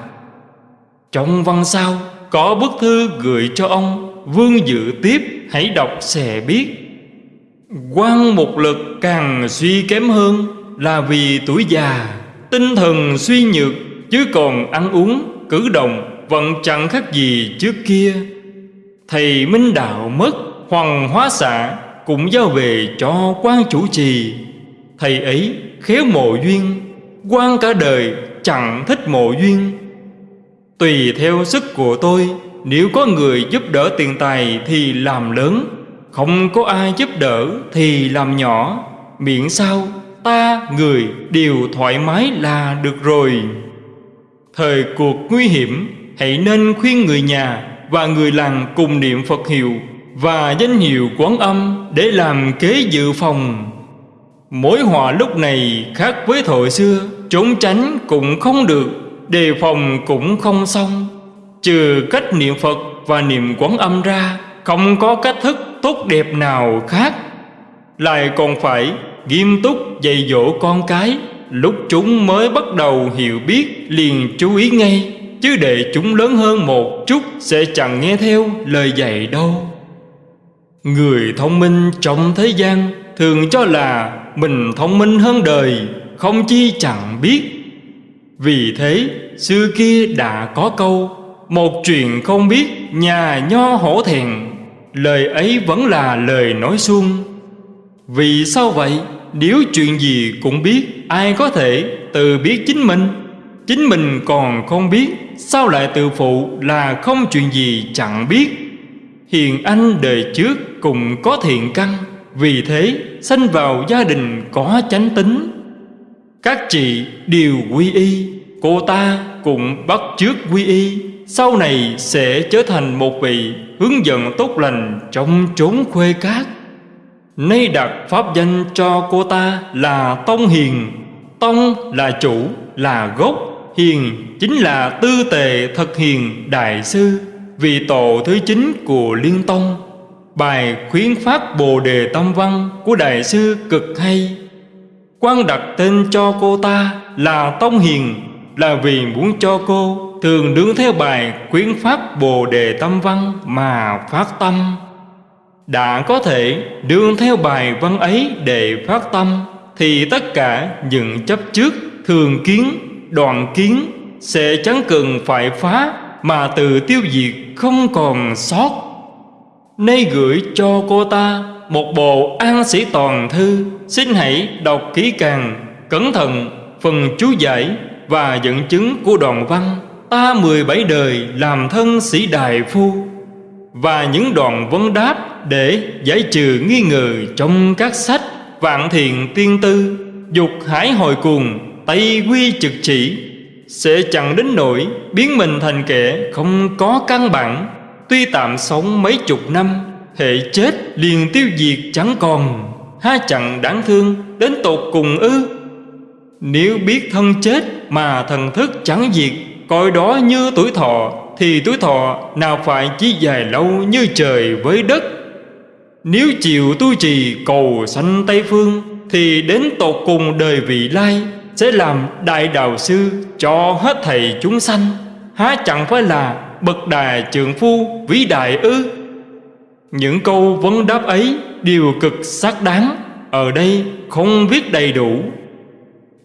Trong văn sau có bức thư gửi cho ông, Vương dự tiếp, hãy đọc sẽ biết. Quan một lực càng suy kém hơn Là vì tuổi già, Tinh thần suy nhược, Chứ còn ăn uống, cử động Vẫn chẳng khác gì trước kia. Thầy Minh Đạo mất, Hoàng hóa xạ cũng giao về cho quan chủ trì. Thầy ấy khéo mộ duyên, quan cả đời chẳng thích mộ duyên. Tùy theo sức của tôi, Nếu có người giúp đỡ tiền tài thì làm lớn, Không có ai giúp đỡ thì làm nhỏ. Miễn sao ta, người đều thoải mái là được rồi. Thời cuộc nguy hiểm, Hãy nên khuyên người nhà và người làng cùng niệm Phật hiệu. Và danh hiệu quán âm để làm kế dự phòng. Mối họa lúc này khác với thời xưa, Trốn tránh cũng không được, Đề phòng cũng không xong. Trừ cách niệm Phật và niệm quán âm ra, Không có cách thức tốt đẹp nào khác. Lại còn phải nghiêm túc dạy dỗ con cái, Lúc chúng mới bắt đầu hiểu biết liền chú ý ngay, Chứ để chúng lớn hơn một chút Sẽ chẳng nghe theo lời dạy đâu. Người thông minh trong thế gian Thường cho là mình thông minh hơn đời, Không chi chẳng biết. Vì thế, xưa kia đã có câu, Một chuyện không biết, nhà nho hổ thẹn. Lời ấy vẫn là lời nói suông. Vì sao vậy? Nếu chuyện gì cũng biết, Ai có thể tự biết chính mình? Chính mình còn không biết, Sao lại tự phụ là không chuyện gì chẳng biết? Hiền anh đời trước cùng có thiện căn Vì thế sanh vào gia đình có chánh tính. Các chị đều quy y Cô ta cũng bắt trước quy y Sau này sẽ trở thành một vị Hướng dẫn tốt lành trong chốn khuê cát Nay đặt pháp danh cho cô ta là Tông Hiền. Tông là chủ, là gốc Hiền chính là tư tề thật hiền đại sư. Vị tổ thứ chín của Liên Tông Bài khuyến phát Bồ Đề Tâm Văn của Đại sư cực hay. Quan đặt tên cho cô ta là Tông Hiền Là vì muốn cho cô thường đứng theo bài khuyến phát Bồ Đề Tâm Văn mà phát tâm. Đã có thể đương theo bài văn ấy để phát tâm Thì tất cả những chấp trước thường kiến, đoạn kiến Sẽ chẳng cần phải phá mà từ tiêu diệt không còn sót. Nay gửi cho cô ta một bộ an sĩ toàn thư. Xin hãy đọc kỹ càng, Cẩn thận phần chú giải Và dẫn chứng của đoạn văn Ta 17 đời làm thân sĩ đại phu. Và những đoạn vấn đáp Để giải trừ nghi ngờ trong các sách Vạn thiện tiên tư, Dục hải hồi cùng Tây quy trực chỉ. Sẽ chẳng đến nỗi biến mình thành kẻ không có căn bản. Tuy tạm sống mấy chục năm, Hệ chết liền tiêu diệt chẳng còn. Ha chẳng đáng thương đến tột cùng ư. Nếu biết thân chết mà thần thức chẳng diệt, Coi đó như tuổi thọ, Thì tuổi thọ nào phải chỉ dài lâu như trời với đất. Nếu chịu tu trì cầu sanh Tây Phương, Thì đến tột cùng đời vị lai. Sẽ làm đại đạo sư cho hết thầy chúng sanh. Há chẳng phải là bậc đà trượng phu vĩ đại ư? Những câu vấn đáp ấy đều cực xác đáng. Ở đây không viết đầy đủ.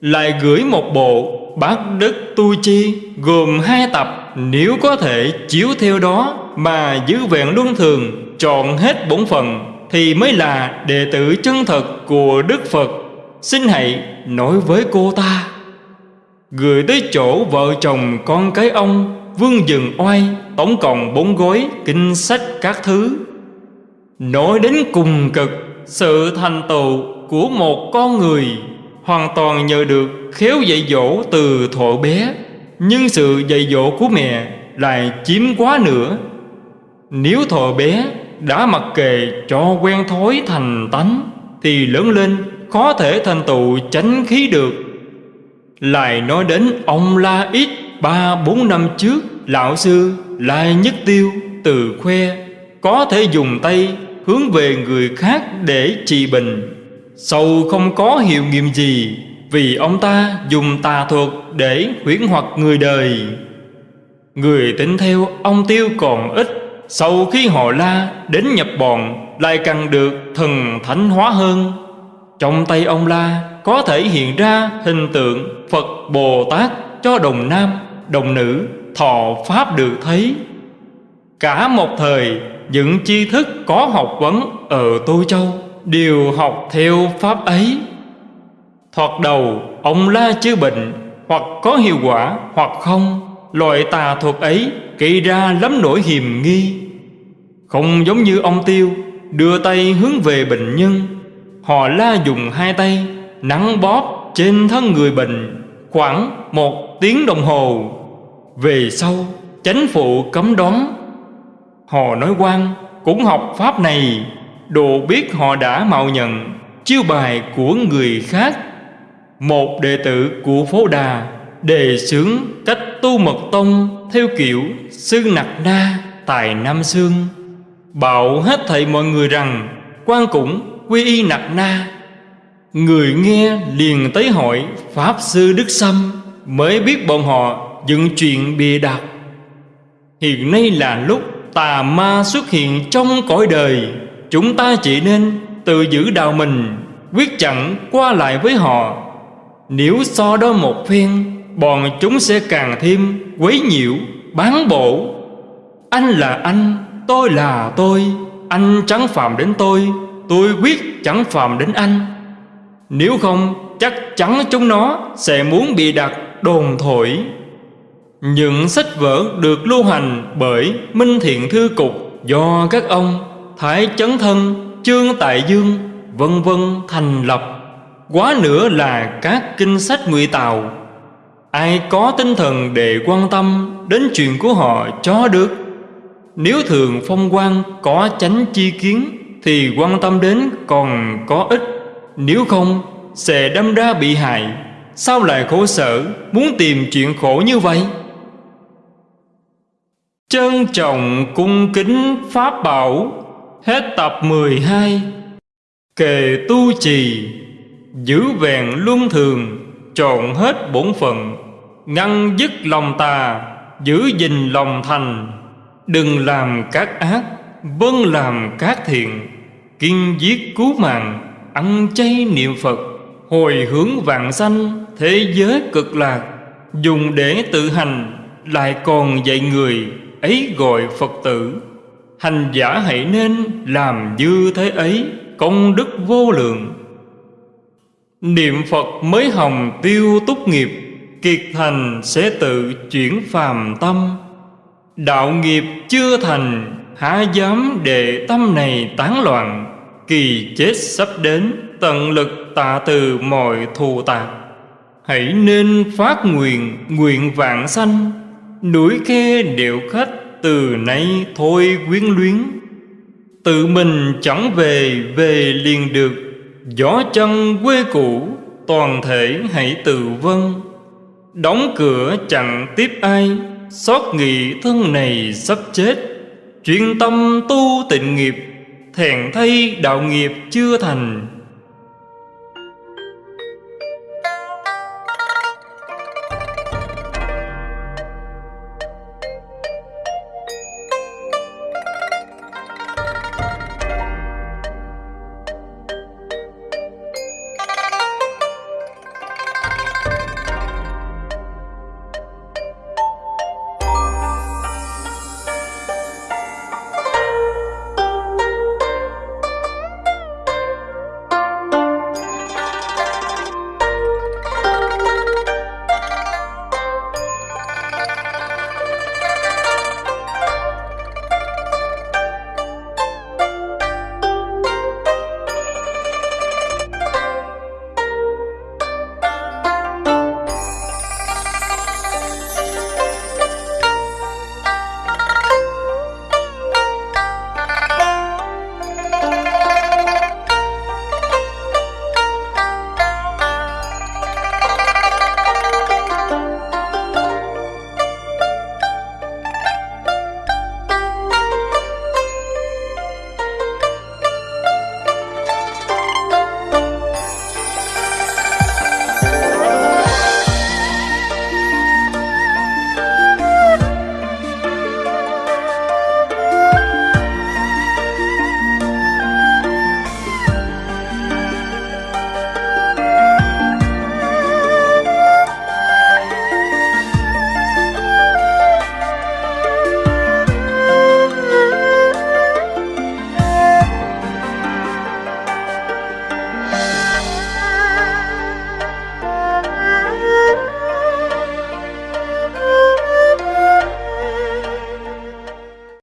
Lại gửi một bộ bát đức tu chi Gồm hai tập. Nếu có thể chiếu theo đó Mà giữ vẹn luân thường, Chọn hết bổn phận, Thì mới là đệ tử chân thật của Đức Phật. Xin hãy nói với cô ta. Gửi tới chỗ vợ chồng con cái ông, Vương Dừng Oai, Tổng cộng bốn gói kinh sách các thứ. Nói đến cùng cực, Sự thành tựu của một con người Hoàn toàn nhờ được khéo dạy dỗ từ thuở bé, Nhưng sự dạy dỗ của mẹ lại chiếm quá nữa Nếu thuở bé đã mặc kệ cho quen thói thành tánh, Thì lớn lên có thể thành tựu chánh khí được. Lại nói đến ông La Ít Ba, bốn năm trước, Lão sư Lai Nhất Tiêu Từ khoe Có thể dùng tay hướng về người khác để trị bệnh. Sâu không có hiệu nghiệm gì Vì ông ta dùng tà thuật để huyễn hoặc người đời. Người tính theo ông Tiêu còn ít, Sau khi họ la đến nhập bọn, Lại càng được thần thánh hóa hơn. Trong tay ông La có thể hiện ra hình tượng Phật Bồ Tát cho đồng nam, đồng nữ thọ Pháp được thấy. Cả một thời những tri thức có học vấn ở Tô Châu Đều học theo Pháp ấy. Thoạt đầu ông la chữa bệnh Hoặc có hiệu quả hoặc không Loại tà thuật ấy gây ra lắm nỗi hiềm nghi. Không giống như ông Tiêu Đưa tay hướng về bệnh nhân Họ la dùng hai tay, Nắng bóp trên thân người bệnh Khoảng một tiếng đồng hồ. Về sau, chánh phụ cấm đoán. Họ nói quan, cũng học pháp này, Đồ biết họ đã mạo nhận, Chiêu bài của người khác. Một đệ tử của phố đà Đề xướng cách tu mật tông Theo kiểu sư nặc na tài Nam Sương, Bảo hết thảy mọi người rằng quan cũng quy y nặc na. Người nghe liền tới hỏi Pháp Sư Đức Sâm Mới biết bọn họ dựng chuyện bịa đặt Hiện nay là lúc tà ma xuất hiện trong cõi đời, Chúng ta chỉ nên tự giữ đạo mình, Quyết chẳng qua lại với họ. Nếu so đó một phen, Bọn chúng sẽ càng thêm quấy nhiễu, Bán bổ. Anh là anh, Tôi là tôi, Anh chẳng phạm đến tôi Tôi quyết chẳng phạm đến anh Nếu không chắc chắn chúng nó Sẽ muốn bị đặt đồn thổi những sách vở được lưu hành bởi Minh Thiện Thư Cục do các ông Thái Chấn Thân, Trương Tại Dương, vân vân thành lập. Quá nữa là các kinh sách ngụy tàu Ai có tinh thần để quan tâm đến chuyện của họ cho được. Nếu thường phong quan có chánh chi kiến thì quan tâm đến còn có ích. Nếu không, sẽ đâm ra bị hại. Sao lại khổ sở, muốn tìm chuyện khổ như vậy? Trân trọng cung kính Pháp Bảo, Hết tập 12 Kề tu trì, Giữ vẹn luân thường, Trọn hết bổn phận Ngăn dứt lòng tà, Giữ gìn lòng thành Đừng làm các ác Vâng làm các thiện kinh giết cứu mạng, Ăn chay niệm Phật, Hồi hướng vạn sanh Thế giới cực lạc. Dùng để tự hành, Lại còn dạy người, ấy gọi Phật tử. Hành giả hãy nên làm như thế ấy, Công đức vô lượng. Niệm Phật mới hồng tiêu túc nghiệp, Kiệt thành sẽ tự chuyển phàm tâm. Đạo nghiệp chưa thành, Há dám để tâm này tán loạn. Kỳ chết sắp đến, Tận lực tạ từ mọi thù tạc Hãy nên phát nguyện nguyện vạn sanh. Núi khe điệu khách từ nay thôi quyến luyến. Tự mình chẳng về về liền được. Gió chân quê cũ, toàn thể hãy tự vân Đóng cửa chẳng tiếp ai, Xót nghị thân này sắp chết. Chuyên tâm tu tịnh nghiệp thẹn thay đạo nghiệp chưa thành.